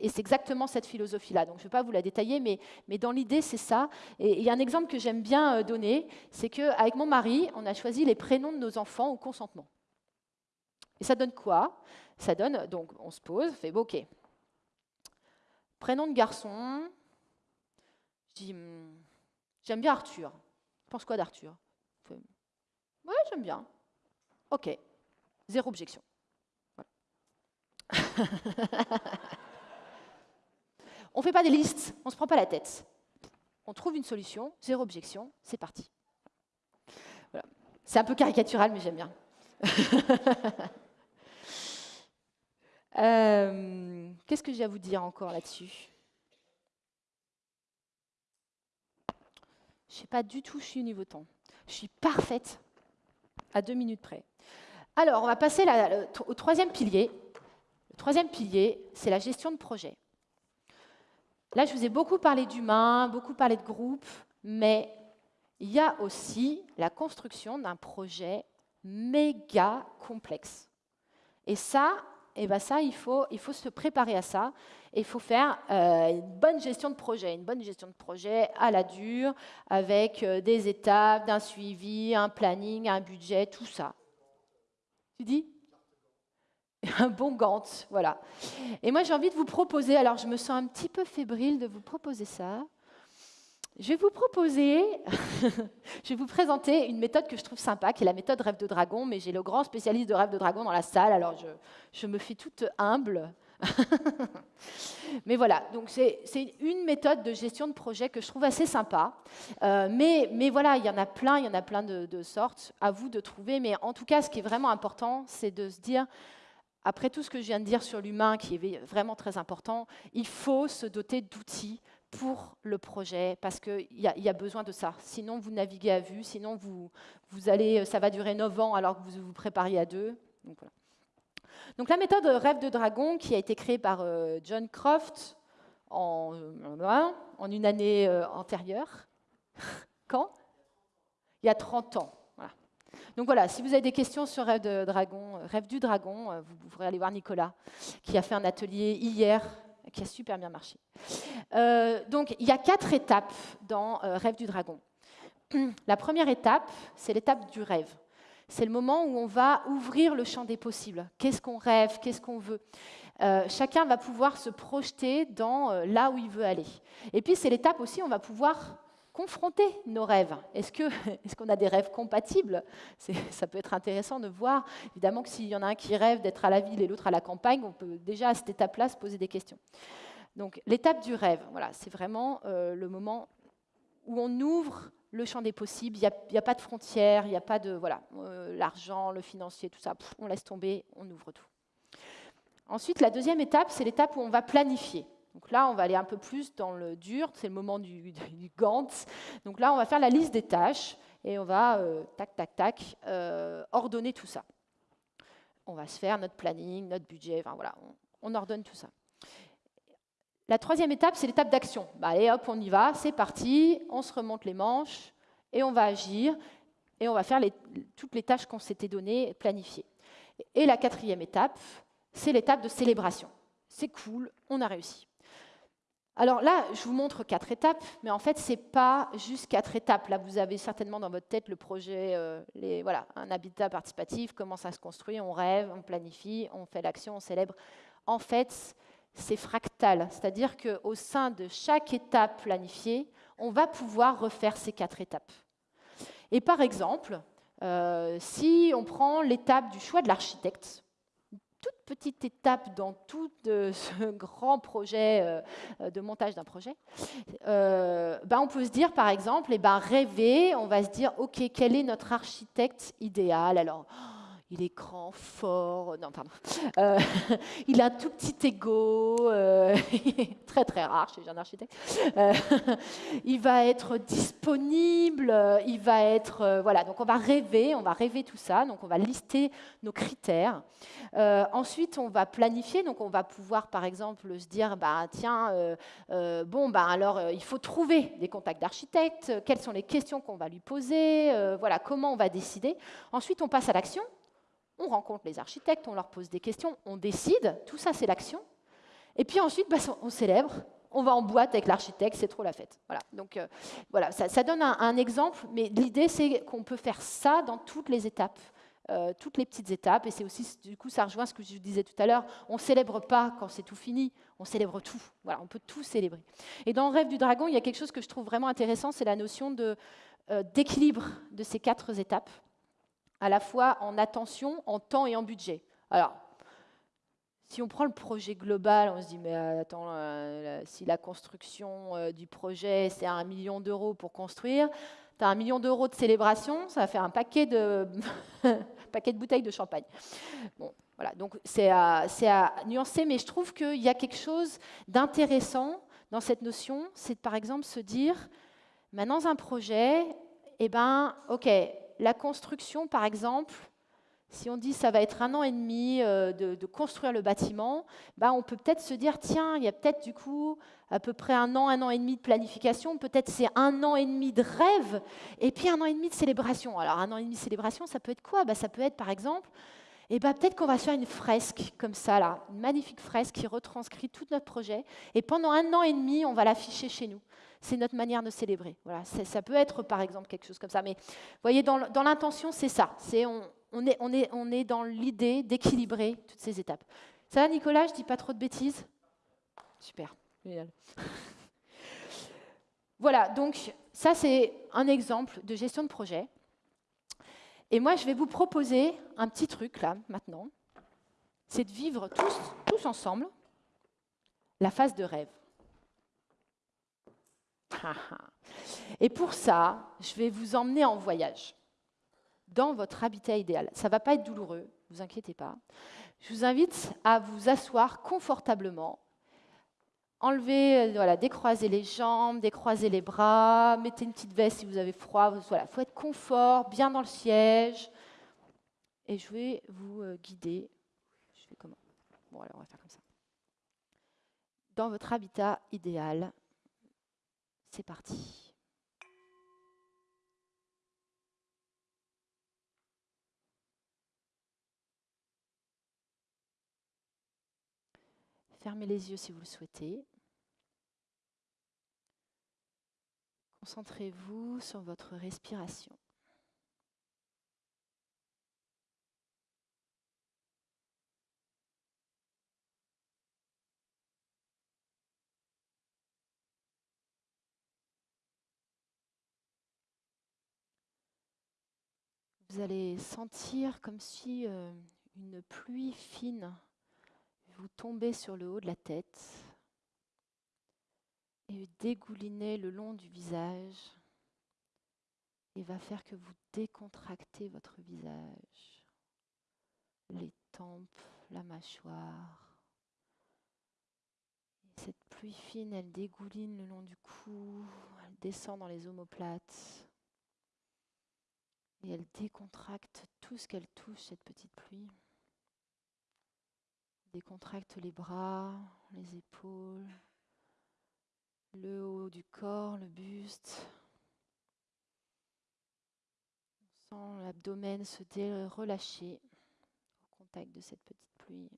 Et c'est exactement cette philosophie-là. Donc je ne vais pas vous la détailler, mais, dans l'idée, c'est ça. Et il y a un exemple que j'aime bien euh, donner, c'est qu'avec mon mari, on a choisi les prénoms de nos enfants au consentement. Et ça donne quoi? Ça donne, donc on se pose, on fait, ok, Prénom de garçon, je dis, hmm, j'aime bien Arthur. Tu penses quoi d'Arthur? Ouais, j'aime bien. Ok, zéro objection. on ne fait pas des listes, on ne se prend pas la tête. On trouve une solution, zéro objection, c'est parti. C'est un peu caricatural, mais j'aime bien. Euh, qu'est-ce que j'ai à vous dire encore là-dessus? Je ne sais pas du tout, je suis au niveau temps. Je suis parfaite, à deux minutes près. Alors, on va passer au troisième pilier. Le troisième pilier, c'est la gestion de projet. Là, je vous ai beaucoup parlé d'humain, beaucoup parlé de groupe, mais il y a aussi la construction d'un projet méga complexe. Et ça, eh ben ça, il faut, se préparer à ça. Il faut faire euh, une bonne gestion de projet, une bonne gestion de projet à la dure, avec euh, des étapes, d'un suivi, un planning, un budget, tout ça. Tu dis un bon Gantt, voilà. Et moi, j'ai envie de vous proposer, alors je me sens un petit peu fébrile de vous proposer ça. Je vais vous proposer, je vais vous présenter une méthode que je trouve sympa, qui est la méthode rêve de dragon, mais j'ai le grand spécialiste de rêve de dragon dans la salle, alors je, me fais toute humble. mais voilà, donc c'est une méthode de gestion de projet que je trouve assez sympa. Euh, mais, mais, voilà, il y en a plein, il y en a plein de, sortes, à vous de trouver. Mais en tout cas, ce qui est vraiment important, c'est de se dire, après tout ce que je viens de dire sur l'humain, qui est vraiment très important, il faut se doter d'outils pour le projet, parce qu'il y, y, a besoin de ça. Sinon, vous naviguez à vue, sinon, vous, vous allez, ça va durer 9 ans alors que vous vous prépariez à deux. Donc, voilà. Donc la méthode Rêve de Dragon, qui a été créée par euh, John Croft en, euh, une année euh, antérieure. Quand? Il y a 30 ans. Donc voilà, si vous avez des questions sur Rêve, de Dragon, du Dragon, vous pourrez aller voir Nicolas, qui a fait un atelier hier qui a super bien marché. Euh, donc, il y a quatre étapes dans euh, Rêve du Dragon. La première étape, c'est l'étape du rêve. C'est le moment où on va ouvrir le champ des possibles. Qu'est-ce qu'on rêve? Qu'est-ce qu'on veut? Euh, Chacun va pouvoir se projeter dans là où il veut aller. Et puis, c'est l'étape aussi où on va pouvoir confronter nos rêves. Est-ce qu'on est qu'on a des rêves compatibles? Ça peut être intéressant de voir. Évidemment que s'il y en a un qui rêve d'être à la ville et l'autre à la campagne, on peut déjà à cette étape-là se poser des questions. Donc l'étape du rêve, voilà, c'est vraiment euh, le moment où on ouvre le champ des possibles. Il n'y a, pas de frontières, il n'y a pas de voilà, euh, l'argent, le financier, tout ça. on laisse tomber, on ouvre tout. Ensuite, la deuxième étape, c'est l'étape où on va planifier. Donc là, on va aller un peu plus dans le dur, c'est le moment du, du. Donc là, on va faire la liste des tâches et on va, euh, tac, tac, tac, euh, ordonner tout ça. On va se faire notre planning, notre budget, enfin voilà, on, ordonne tout ça. La troisième étape, c'est l'étape d'action. Bah, allez, hop, on y va, c'est parti, on se remonte les manches et on va agir et on va faire toutes les tâches qu'on s'était données, planifiées. Et la quatrième étape, c'est l'étape de célébration. C'est cool, on a réussi. Alors là, je vous montre quatre étapes, mais en fait, ce n'est pas juste quatre étapes. Là, vous avez certainement dans votre tête le projet, euh, les, voilà, un habitat participatif, comment ça se construit, on rêve, on planifie, on fait l'action, on célèbre. En fait, c'est fractal, c'est-à-dire qu'au sein de chaque étape planifiée, on va pouvoir refaire ces quatre étapes. Et par exemple, euh, si on prend l'étape du choix de l'architecte, toute petite étape dans tout euh, ce grand projet euh, de montage d'un projet, ben on peut se dire par exemple, et eh ben rêver, on va se dire, ok, quel est notre architecte idéal? Il est grand, fort, non, pardon. Euh, il a un tout petit ego, euh, très très rare chez un architecte. Euh, il va être disponible, il va être. voilà, donc on va rêver, on va rêver tout ça, donc on va lister nos critères. ensuite, on va planifier, donc on va pouvoir par exemple se dire bah, tiens, bon, bah, alors il faut trouver des contacts d'architectes, quelles sont les questions qu'on va lui poser, voilà, comment on va décider. Ensuite, on passe à l'action on rencontre les architectes, on leur pose des questions, on décide, tout ça c'est l'action. Et puis ensuite, bah, on célèbre, on va en boîte avec l'architecte, c'est trop la fête. Voilà. Donc euh, voilà, ça, donne un, exemple, mais l'idée c'est qu'on peut faire ça dans toutes les étapes. Euh, toutes les petites étapes, et c'est aussi, du coup, ça rejoint ce que je disais tout à l'heure, on ne célèbre pas quand c'est tout fini, on célèbre tout. Voilà, on peut tout célébrer. Et dans rêve du dragon, il y a quelque chose que je trouve vraiment intéressant, c'est la notion euh, d'équilibre de ces quatre étapes à la fois en attention, en temps et en budget. Alors, si on prend le projet global, on se dit, mais euh, attends, euh, si la construction euh, du projet, c'est un million d'euros pour construire, tu as un million d'euros de célébration, ça va faire un paquet de, paquet de bouteilles de champagne. Bon, voilà, donc c'est à, à, nuancer, mais je trouve qu'il y a quelque chose d'intéressant dans cette notion, c'est par exemple se dire, mais dans un projet, eh ben, ok, la construction, par exemple, si on dit ça va être un an et demi euh, de, construire le bâtiment, bah, on peut peut-être se dire, tiens, il y a peut-être du coup à peu près un an, un an et demi de planification, peut-être c'est un an et demi de rêve, et puis un an et demi de célébration. Alors un an et demi de célébration, ça peut être quoi? Bah, Ça peut être par exemple, et eh bah, peut-être qu'on va faire une fresque comme ça, une magnifique fresque qui retranscrit tout notre projet, et pendant un an et demi, on va l'afficher chez nous c'est notre manière de célébrer. Voilà, ça peut être par exemple quelque chose comme ça. Mais vous voyez, dans, l'intention, c'est ça. C'est on, est, on, est, on est dans l'idée d'équilibrer toutes ces étapes. Ça va, Nicolas? Je dis pas trop de bêtises? Super, voilà, donc ça c'est un exemple de gestion de projet. Et moi, je vais vous proposer un petit truc là, maintenant. C'est de vivre tous, tous ensemble la phase de rêve. Et pour ça, je vais vous emmener en voyage dans votre habitat idéal. Ça ne va pas être douloureux, ne vous inquiétez pas. Je vous invite à vous asseoir confortablement. Enlevez, euh, voilà, décroisez les jambes, décroisez les bras, mettez une petite veste si vous avez froid. Voilà, faut être confort, bien dans le siège. Et je vais vous euh, guider. Je comment? Bon, alors on va faire comme ça. Dans votre habitat idéal, c'est parti. Fermez les yeux si vous le souhaitez. Concentrez-vous sur votre respiration. Vous allez sentir comme si euh, une pluie fine vous tombait sur le haut de la tête et dégoulinait le long du visage et va faire que vous décontractez votre visage, les tempes, la mâchoire. cette pluie fine, elle dégouline le long du cou, elle descend dans les omoplates et elle décontracte tout ce qu'elle touche, cette petite pluie. Décontracte les bras, les épaules, le haut du corps, le buste. On sent l'abdomen se relâcher au contact de cette petite pluie.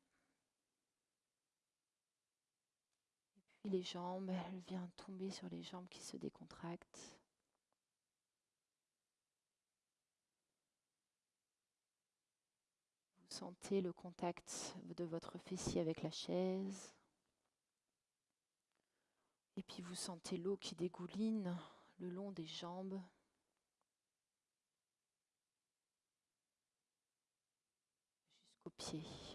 Et puis les jambes, elle vient tomber sur les jambes qui se décontractent. Sentez le contact de votre fessier avec la chaise. Et puis vous sentez l'eau qui dégouline le long des jambes. Jusqu'aux pieds.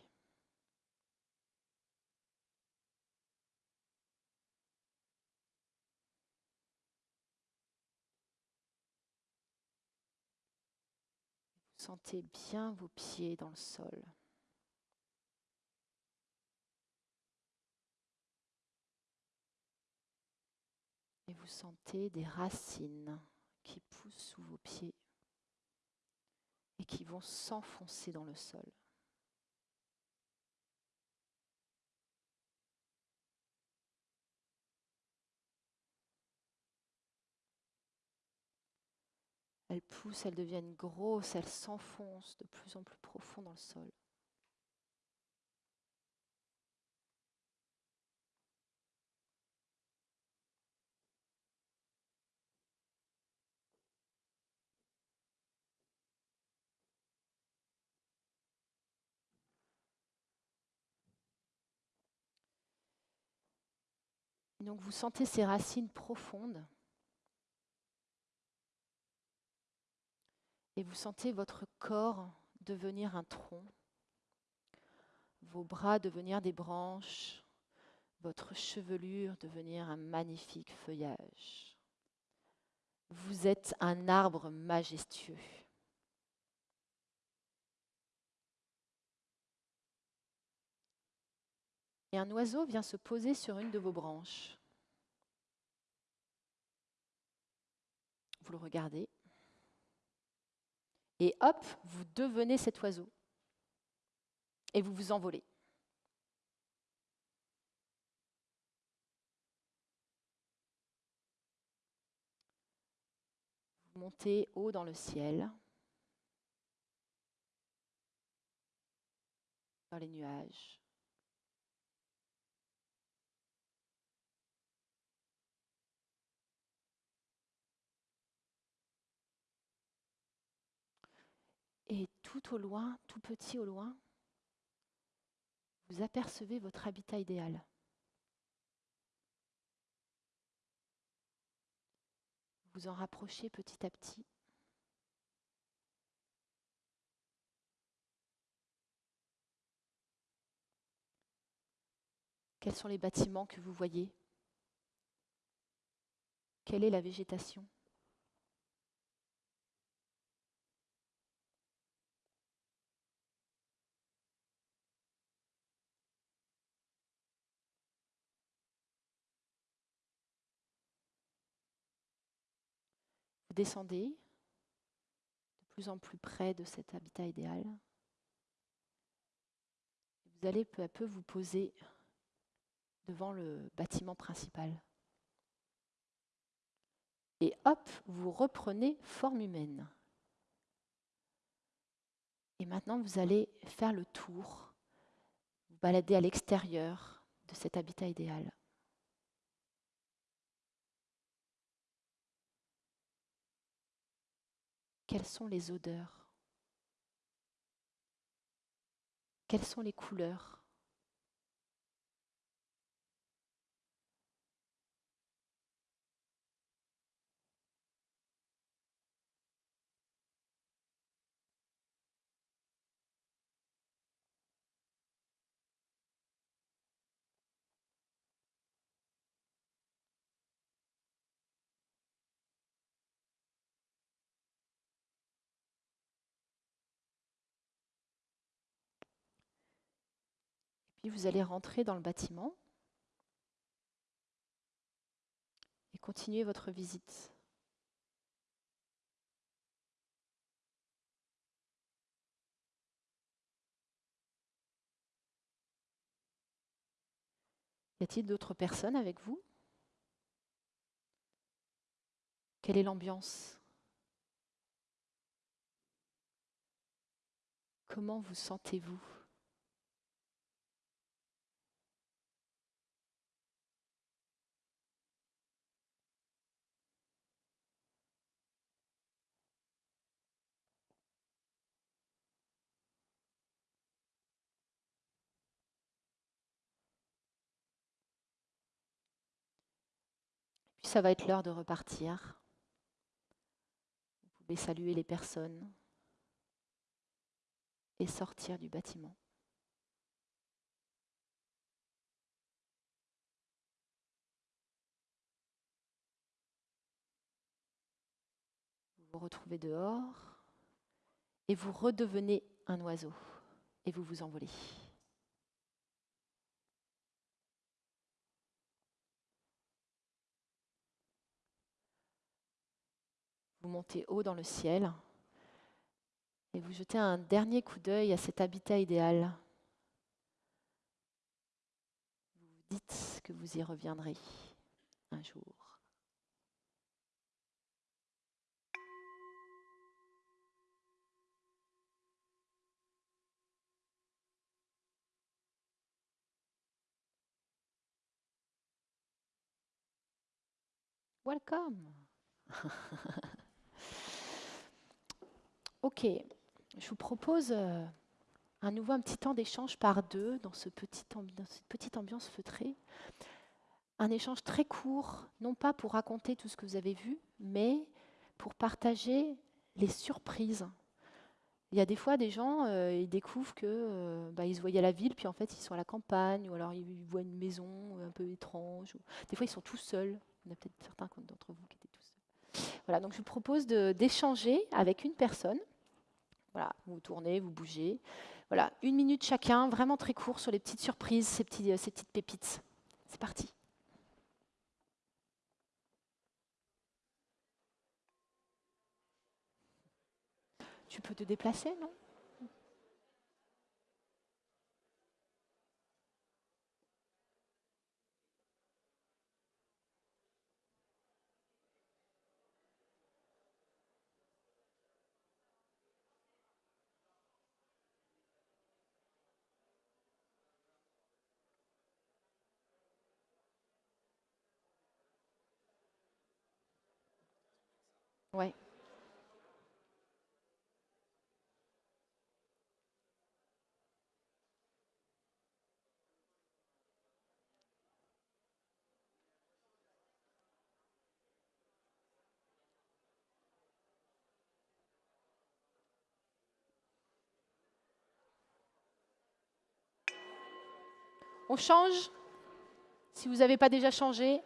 Sentez bien vos pieds dans le sol. Et vous sentez des racines qui poussent sous vos pieds et qui vont s'enfoncer dans le sol. Elles poussent, elles deviennent grosses, elles s'enfoncent de plus en plus profond dans le sol. donc vous sentez ces racines profondes et vous sentez votre corps devenir un tronc, vos bras devenir des branches, votre chevelure devenir un magnifique feuillage. Vous êtes un arbre majestueux. Et un oiseau vient se poser sur une de vos branches. Vous le regardez. Et hop, vous devenez cet oiseau. Et vous vous envolez. Vous montez haut dans le ciel, dans les nuages. Et tout au loin, tout petit au loin, vous apercevez votre habitat idéal. Vous en rapprochez petit à petit. Quels sont les bâtiments que vous voyez? Quelle est la végétation? Descendez de plus en plus près de cet habitat idéal. Vous allez peu à peu vous poser devant le bâtiment principal. Et hop, vous reprenez forme humaine. Et maintenant, vous allez faire le tour, vous balader à l'extérieur de cet habitat idéal. Quelles sont les odeurs? Quelles sont les couleurs? Vous allez rentrer dans le bâtiment et continuer votre visite. Y a-t-il d'autres personnes avec vous? Quelle est l'ambiance? Comment vous sentez-vous? Ça va être l'heure de repartir. Vous pouvez saluer les personnes et sortir du bâtiment. Vous vous retrouvez dehors et vous redevenez un oiseau et vous vous envolez. Vous montez haut dans le ciel et vous jetez un dernier coup d'œil à cet habitat idéal. Vous dites que vous y reviendrez un jour. Welcome. ok, je vous propose euh, à nouveau un petit temps d'échange par deux dans, ce petit dans cette petite ambiance feutrée. Un échange très court, non pas pour raconter tout ce que vous avez vu, mais pour partager les surprises. Il y a des fois des gens, euh, ils découvrent que euh, bah, se voyaient à la ville, puis en fait ils sont à la campagne, ou alors ils voient une maison un peu étrange. Des fois ils sont tout seuls. Il y en a peut-être certains d'entre vous qui étaient tout seuls. Voilà, donc je vous propose d'échanger avec une personne. Voilà, vous tournez, vous bougez. Voilà, une minute chacun, vraiment très court sur les petites surprises, ces, petits, ces petites pépites. C'est parti. Tu peux te déplacer, non? On change Si vous n'avez pas déjà changé.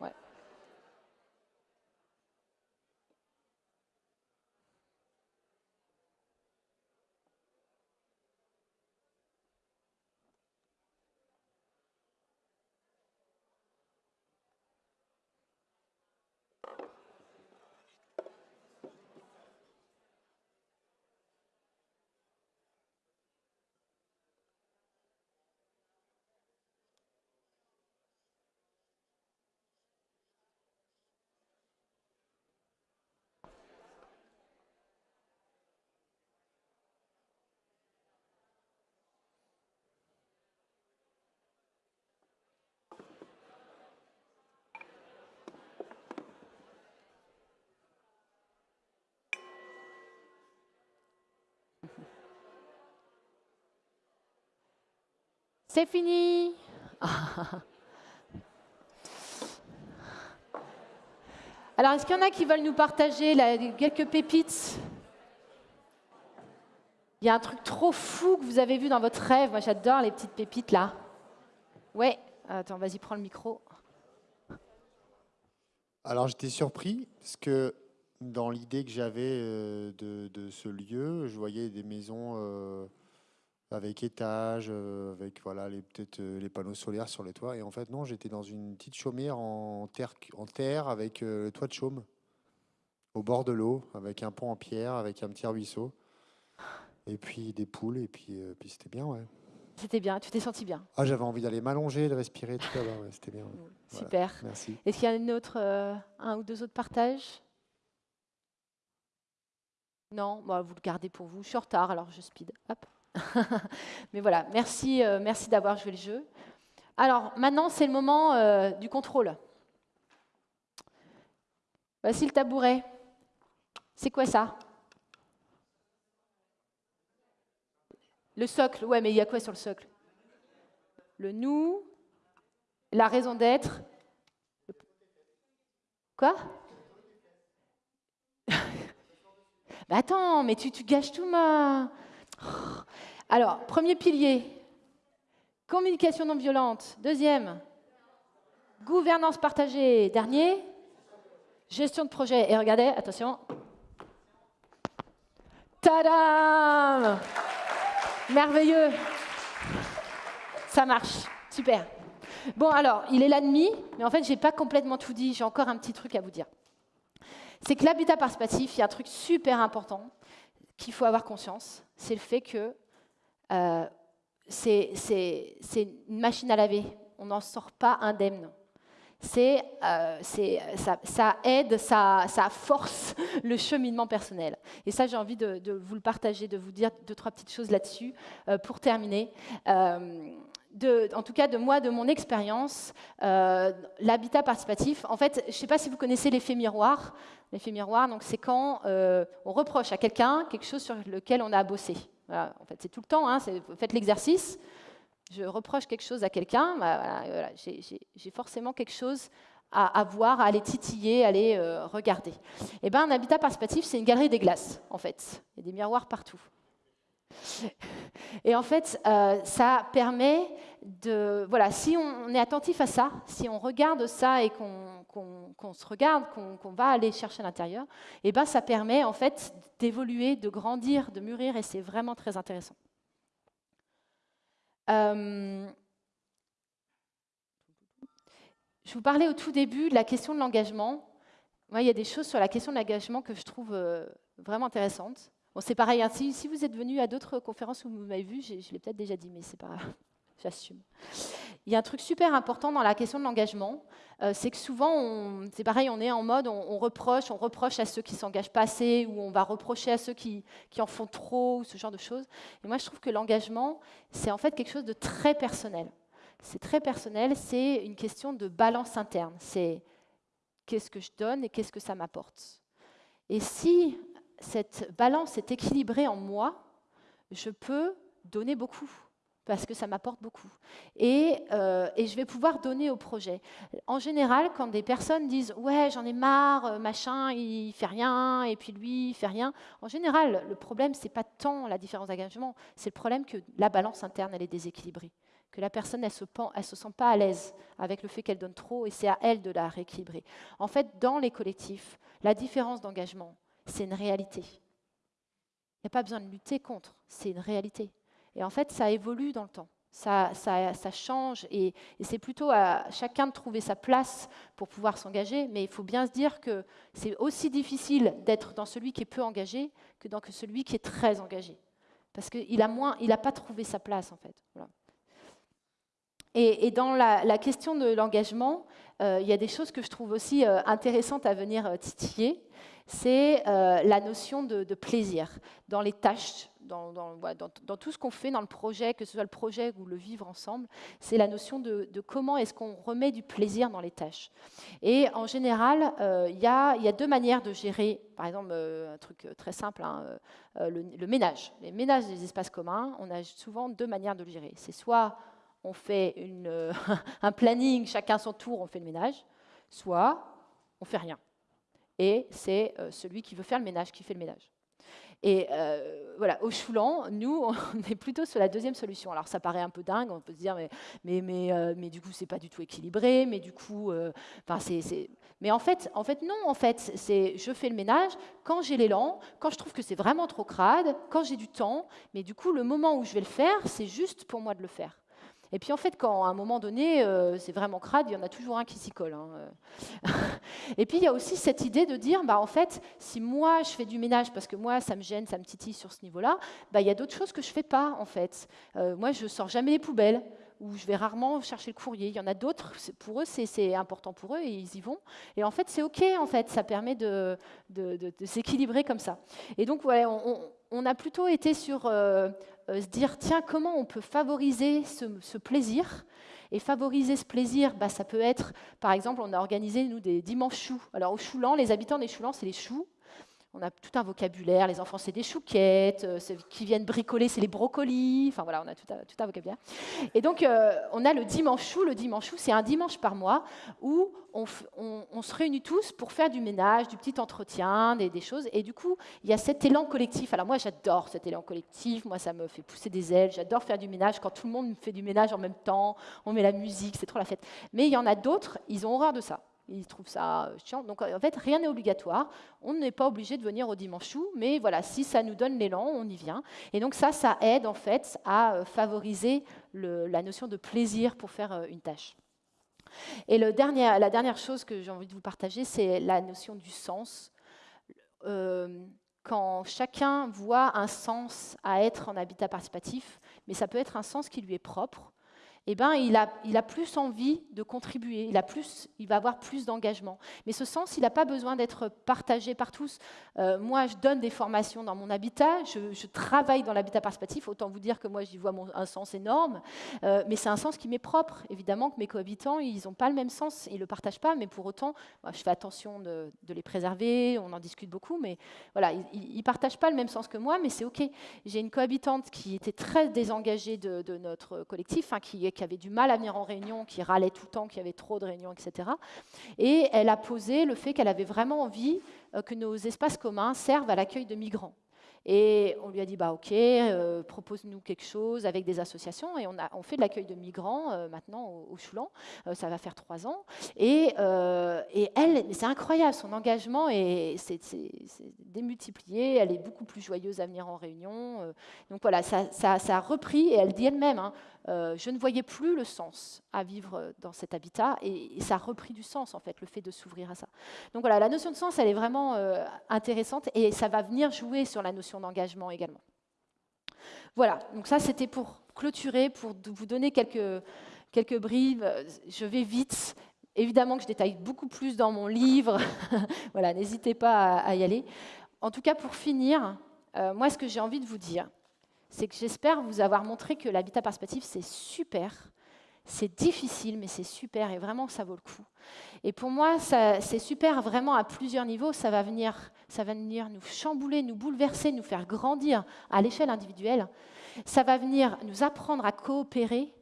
Ouais. C'est fini. Alors, est-ce qu'il y en a qui veulent nous partager quelques pépites? Il y a un truc trop fou que vous avez vu dans votre rêve. Moi, j'adore les petites pépites là. Ouais. Attends, vas-y, prends le micro. Alors, j'étais surpris parce que dans l'idée que j'avais euh, de, de, ce lieu, je voyais des maisons. Euh, avec étage, euh, avec voilà, les, peut-être euh, les panneaux solaires sur les toits. Et en fait, non, j'étais dans une petite chaumière en terre, en terre avec euh, le toit de chaume, au bord de l'eau, avec un pont en pierre, avec un petit ruisseau. Et puis des poules, et puis, puis c'était bien, ouais. C'était bien, tu t'es senti bien Ah, j'avais envie d'aller m'allonger, de respirer, tout ça, c'était bien. Super. merci. Est-ce qu'il y a une autre, un ou deux autres partages? Non, bah, vous le gardez pour vous. Je suis en retard, alors je speed. Hop. Mais voilà, merci, euh, merci d'avoir joué le jeu. Alors maintenant, c'est le moment euh, du contrôle. Voici le tabouret. C'est quoi ça? Le socle, ouais, mais il y a quoi sur le socle? Le nous, la raison d'être. Quoi? Bah Attends, mais tu, tu gâches tout ma... Alors, premier pilier, communication non violente. Deuxième, gouvernance partagée. Dernier, gestion de projet. Et regardez, attention, Tadam Merveilleux Ça marche, super. Bon alors, il est là demi, mais en fait, j'ai pas complètement tout dit, j'ai encore un petit truc à vous dire. C'est que l'habitat participatif, il y a un truc super important qu'il faut avoir conscience, c'est le fait que euh, c'est une machine à laver, on n'en sort pas indemne euh, ça, aide, ça, force le cheminement personnel. Et ça, j'ai envie de, vous le partager, de vous dire deux, trois petites choses là-dessus euh, pour terminer. En tout cas, de moi, de mon expérience, l'habitat participatif, en fait, je ne sais pas si vous connaissez l'effet miroir. L'effet miroir, c'est quand on reproche à quelqu'un quelque chose sur lequel on a bossé. En fait, c'est tout le temps, hein, faites l'exercice je reproche quelque chose à quelqu'un, bah, j'ai forcément quelque chose à, voir, à aller titiller, à aller euh, regarder. Et eh ben, un habitat participatif, c'est une galerie des glaces, en fait. Il y a des miroirs partout. Et en fait, euh, ça permet de... Voilà, si on, est attentif à ça, si on regarde ça et qu'on se regarde, qu'on va aller chercher à l'intérieur, eh ben, ça permet en fait d'évoluer, de grandir, de mûrir, et c'est vraiment très intéressant. Euh, je vous parlais au tout début de la question de l'engagement. Moi, il y a des choses sur la question de l'engagement que je trouve euh, vraiment intéressantes. C'est pareil, hein, si, vous êtes venu à d'autres conférences où vous m'avez vu, je, je l'ai peut-être déjà dit, mais c'est pas grave, j'assume. Il y a un truc super important dans la question de l'engagement, euh, c'est que souvent, c'est pareil, on est en mode, on, reproche, on reproche à ceux qui s'engagent pas assez, ou on va reprocher à ceux qui, qui, en font trop, ou ce genre de choses. Et moi, je trouve que l'engagement, c'est en fait quelque chose de très personnel. C'est très personnel, c'est une question de balance interne. C'est qu'est-ce que je donne et qu'est-ce que ça m'apporte. Et si cette balance est équilibrée en moi, je peux donner beaucoup parce que ça m'apporte beaucoup. Euh, et, je vais pouvoir donner au projet. En général, quand des personnes disent Ouais, j'en ai marre, euh, machin, il fait rien, et puis lui, il fait rien, en général, le problème, c'est pas tant la différence d'engagement, c'est le problème que la balance interne, elle est déséquilibrée. Que la personne, elle se, se sent pas à l'aise avec le fait qu'elle donne trop, et c'est à elle de la rééquilibrer. En fait, dans les collectifs, la différence d'engagement, c'est une réalité. Il n'y a pas besoin de lutter contre, c'est une réalité. Et en fait, ça évolue dans le temps. Ça, change et, c'est plutôt à chacun de trouver sa place pour pouvoir s'engager. Mais il faut bien se dire que c'est aussi difficile d'être dans celui qui est peu engagé que dans celui qui est très engagé. Parce qu'il n'a pas trouvé sa place, en fait. Et, dans la, question de l'engagement, euh, il y a des choses que je trouve aussi euh, intéressantes à venir euh, titiller. C'est la notion de plaisir dans les tâches dans, tout ce qu'on fait dans le projet, que ce soit le projet ou le vivre ensemble, c'est la notion de, comment est-ce qu'on remet du plaisir dans les tâches. Et en général, il y, a deux manières de gérer, par exemple, un truc très simple, hein, euh, le, ménage. Les ménages des espaces communs, on a souvent deux manières de le gérer. C'est soit on fait une, un planning, chacun son tour, on fait le ménage, soit on fait rien. Et c'est celui qui veut faire le ménage qui fait le ménage. Et euh, voilà, au Choulan, nous, on est plutôt sur la deuxième solution. Alors ça paraît un peu dingue, on peut se dire, mais, mais, mais, euh, du coup, c'est pas du tout équilibré, mais du coup, euh, c'est, Mais en fait, en fait, non, en fait, c'est je fais le ménage quand j'ai l'élan, quand je trouve que c'est vraiment trop crade, quand j'ai du temps, mais du coup, le moment où je vais le faire, c'est juste pour moi de le faire. Et puis en fait, quand à un moment donné, euh, c'est vraiment crade, il y en a toujours un qui s'y colle. Hein, euh. et puis il y a aussi cette idée de dire, bah, en fait, si moi je fais du ménage parce que moi ça me gêne, ça me titille sur ce niveau-là, bah, il y a d'autres choses que je ne fais pas en fait. Euh, moi je sors jamais les poubelles ou je vais rarement chercher le courrier. Il y en a d'autres, pour eux, c'est important pour eux et ils y vont. Et en fait, c'est OK, en fait, ça permet de, de, s'équilibrer comme ça. Et donc, ouais, on, a plutôt été sur euh, se dire, tiens, comment on peut favoriser ce, plaisir et favoriser ce plaisir, bah, ça peut être, par exemple, on a organisé, nous, des dimanches choux. Alors, au Choulan, les habitants des Choulans, c'est les choux on a tout un vocabulaire. Les enfants, c'est des chouquettes. Euh, qui viennent bricoler, c'est les brocolis. Enfin voilà, on a tout un, vocabulaire. Et donc, euh, on a le dimanche chou. Le dimanche chou, c'est un dimanche par mois où on, se réunit tous pour faire du ménage, du petit entretien, des, choses. Et du coup, il y a cet élan collectif. Alors moi, j'adore cet élan collectif. Moi, ça me fait pousser des ailes. J'adore faire du ménage. Quand tout le monde fait du ménage en même temps, on met la musique, c'est trop la fête. Mais il y en a d'autres, ils ont horreur de ça. Ils trouvent ça euh, chiant. Donc en fait, rien n'est obligatoire. On n'est pas obligé de venir au dimanche chou, mais voilà, si ça nous donne l'élan, on y vient. Et donc ça, ça aide en fait à euh, favoriser la notion de plaisir pour faire euh, une tâche. Et la dernière chose que j'ai envie de vous partager, c'est la notion du sens. quand chacun voit un sens à être en habitat participatif, mais ça peut être un sens qui lui est propre, eh ben, il, a, plus envie de contribuer, il, a plus, il va avoir plus d'engagement. Mais ce sens, il n'a pas besoin d'être partagé par tous. Euh, moi, je donne des formations dans mon habitat, je, travaille dans l'habitat participatif, autant vous dire que moi, j'y vois un sens énorme, euh, mais c'est un sens qui m'est propre. Évidemment que mes cohabitants, ils n'ont pas le même sens, ils ne le partagent pas, mais pour autant, je fais attention de, les préserver, on en discute beaucoup, mais voilà, ils ne partagent pas le même sens que moi, mais c'est OK. J'ai une cohabitante qui était très désengagée de, notre collectif, hein, qui qui avait du mal à venir en réunion, qui râlait tout le temps, qui avait trop de réunions, etc. Et elle a posé le fait qu'elle avait vraiment envie euh, que nos espaces communs servent à l'accueil de migrants. Et on lui a dit, bah, OK, euh, propose-nous quelque chose avec des associations. Et on, a, on fait de l'accueil de migrants euh, maintenant au, au Choulan. Ça va faire trois ans. Et, et elle, c'est incroyable, son engagement est, c'est, démultiplié. Elle est beaucoup plus joyeuse à venir en réunion. donc voilà, ça, ça, a repris. Et elle dit elle-même, hein, je ne voyais plus le sens à vivre dans cet habitat. Et, ça a repris du sens, en fait, le fait de s'ouvrir à ça. Donc voilà, la notion de sens, elle est vraiment intéressante. Et ça va venir jouer sur la notion d'engagement également. Voilà, donc ça c'était pour clôturer, pour vous donner quelques, quelques brives. Je vais vite. Évidemment que je détaille beaucoup plus dans mon livre. voilà, n'hésitez pas à, y aller. En tout cas, pour finir, euh, moi ce que j'ai envie de vous dire, c'est que j'espère vous avoir montré que l'habitat participatif, c'est super, c'est difficile, mais c'est super et vraiment ça vaut le coup. Et pour moi, c'est super vraiment à plusieurs niveaux. Ça va, venir, ça va venir nous chambouler, nous bouleverser, nous faire grandir à l'échelle individuelle. Ça va venir nous apprendre à coopérer.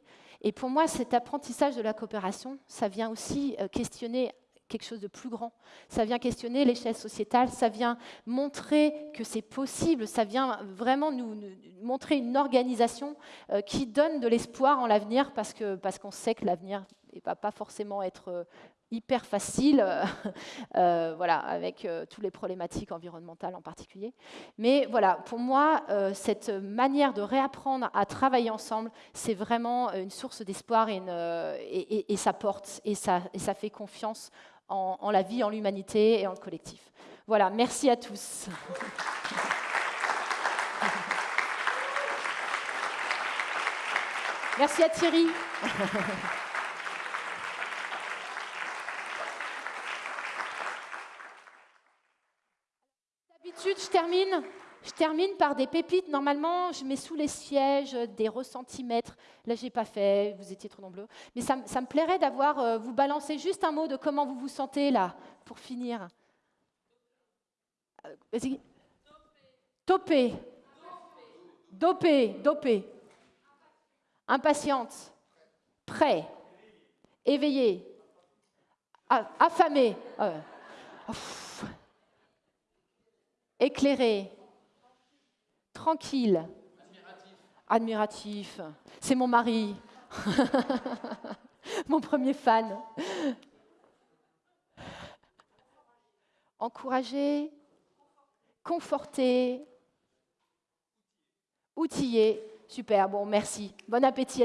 Et pour moi, cet apprentissage de la coopération, ça vient aussi euh, questionner quelque chose de plus grand. Ça vient questionner l'échelle sociétale, ça vient montrer que c'est possible, ça vient vraiment nous, montrer une organisation euh, qui donne de l'espoir en l'avenir parce qu'on parce qu'on sait que l'avenir ne va pas forcément être euh, hyper facile, euh, voilà, avec toutes les problématiques environnementales en particulier. Mais voilà, pour moi, cette manière de réapprendre à travailler ensemble, c'est vraiment une source d'espoir et, et, et, ça porte et ça, et ça fait confiance en, la vie, en l'humanité et en le collectif. Voilà, merci à tous. Merci à Thierry. D'habitude, je termine je termine par des pépites. Normalement, je mets sous les sièges des ressentimètres. Là, je n'ai pas fait, vous étiez trop nombreux. Mais ça, me plairait d'avoir, euh, vous balancer juste un mot de comment vous vous sentez là, pour finir. Euh, vas-y. Topé. Dopé. Dopé. Impatiente. Prêt. Éveillé. Affamé. Euh, éclairé tranquille. Admiratif. C'est mon mari. mon premier fan. Encourager, conforter, outiller. Super, bon, merci. Bon appétit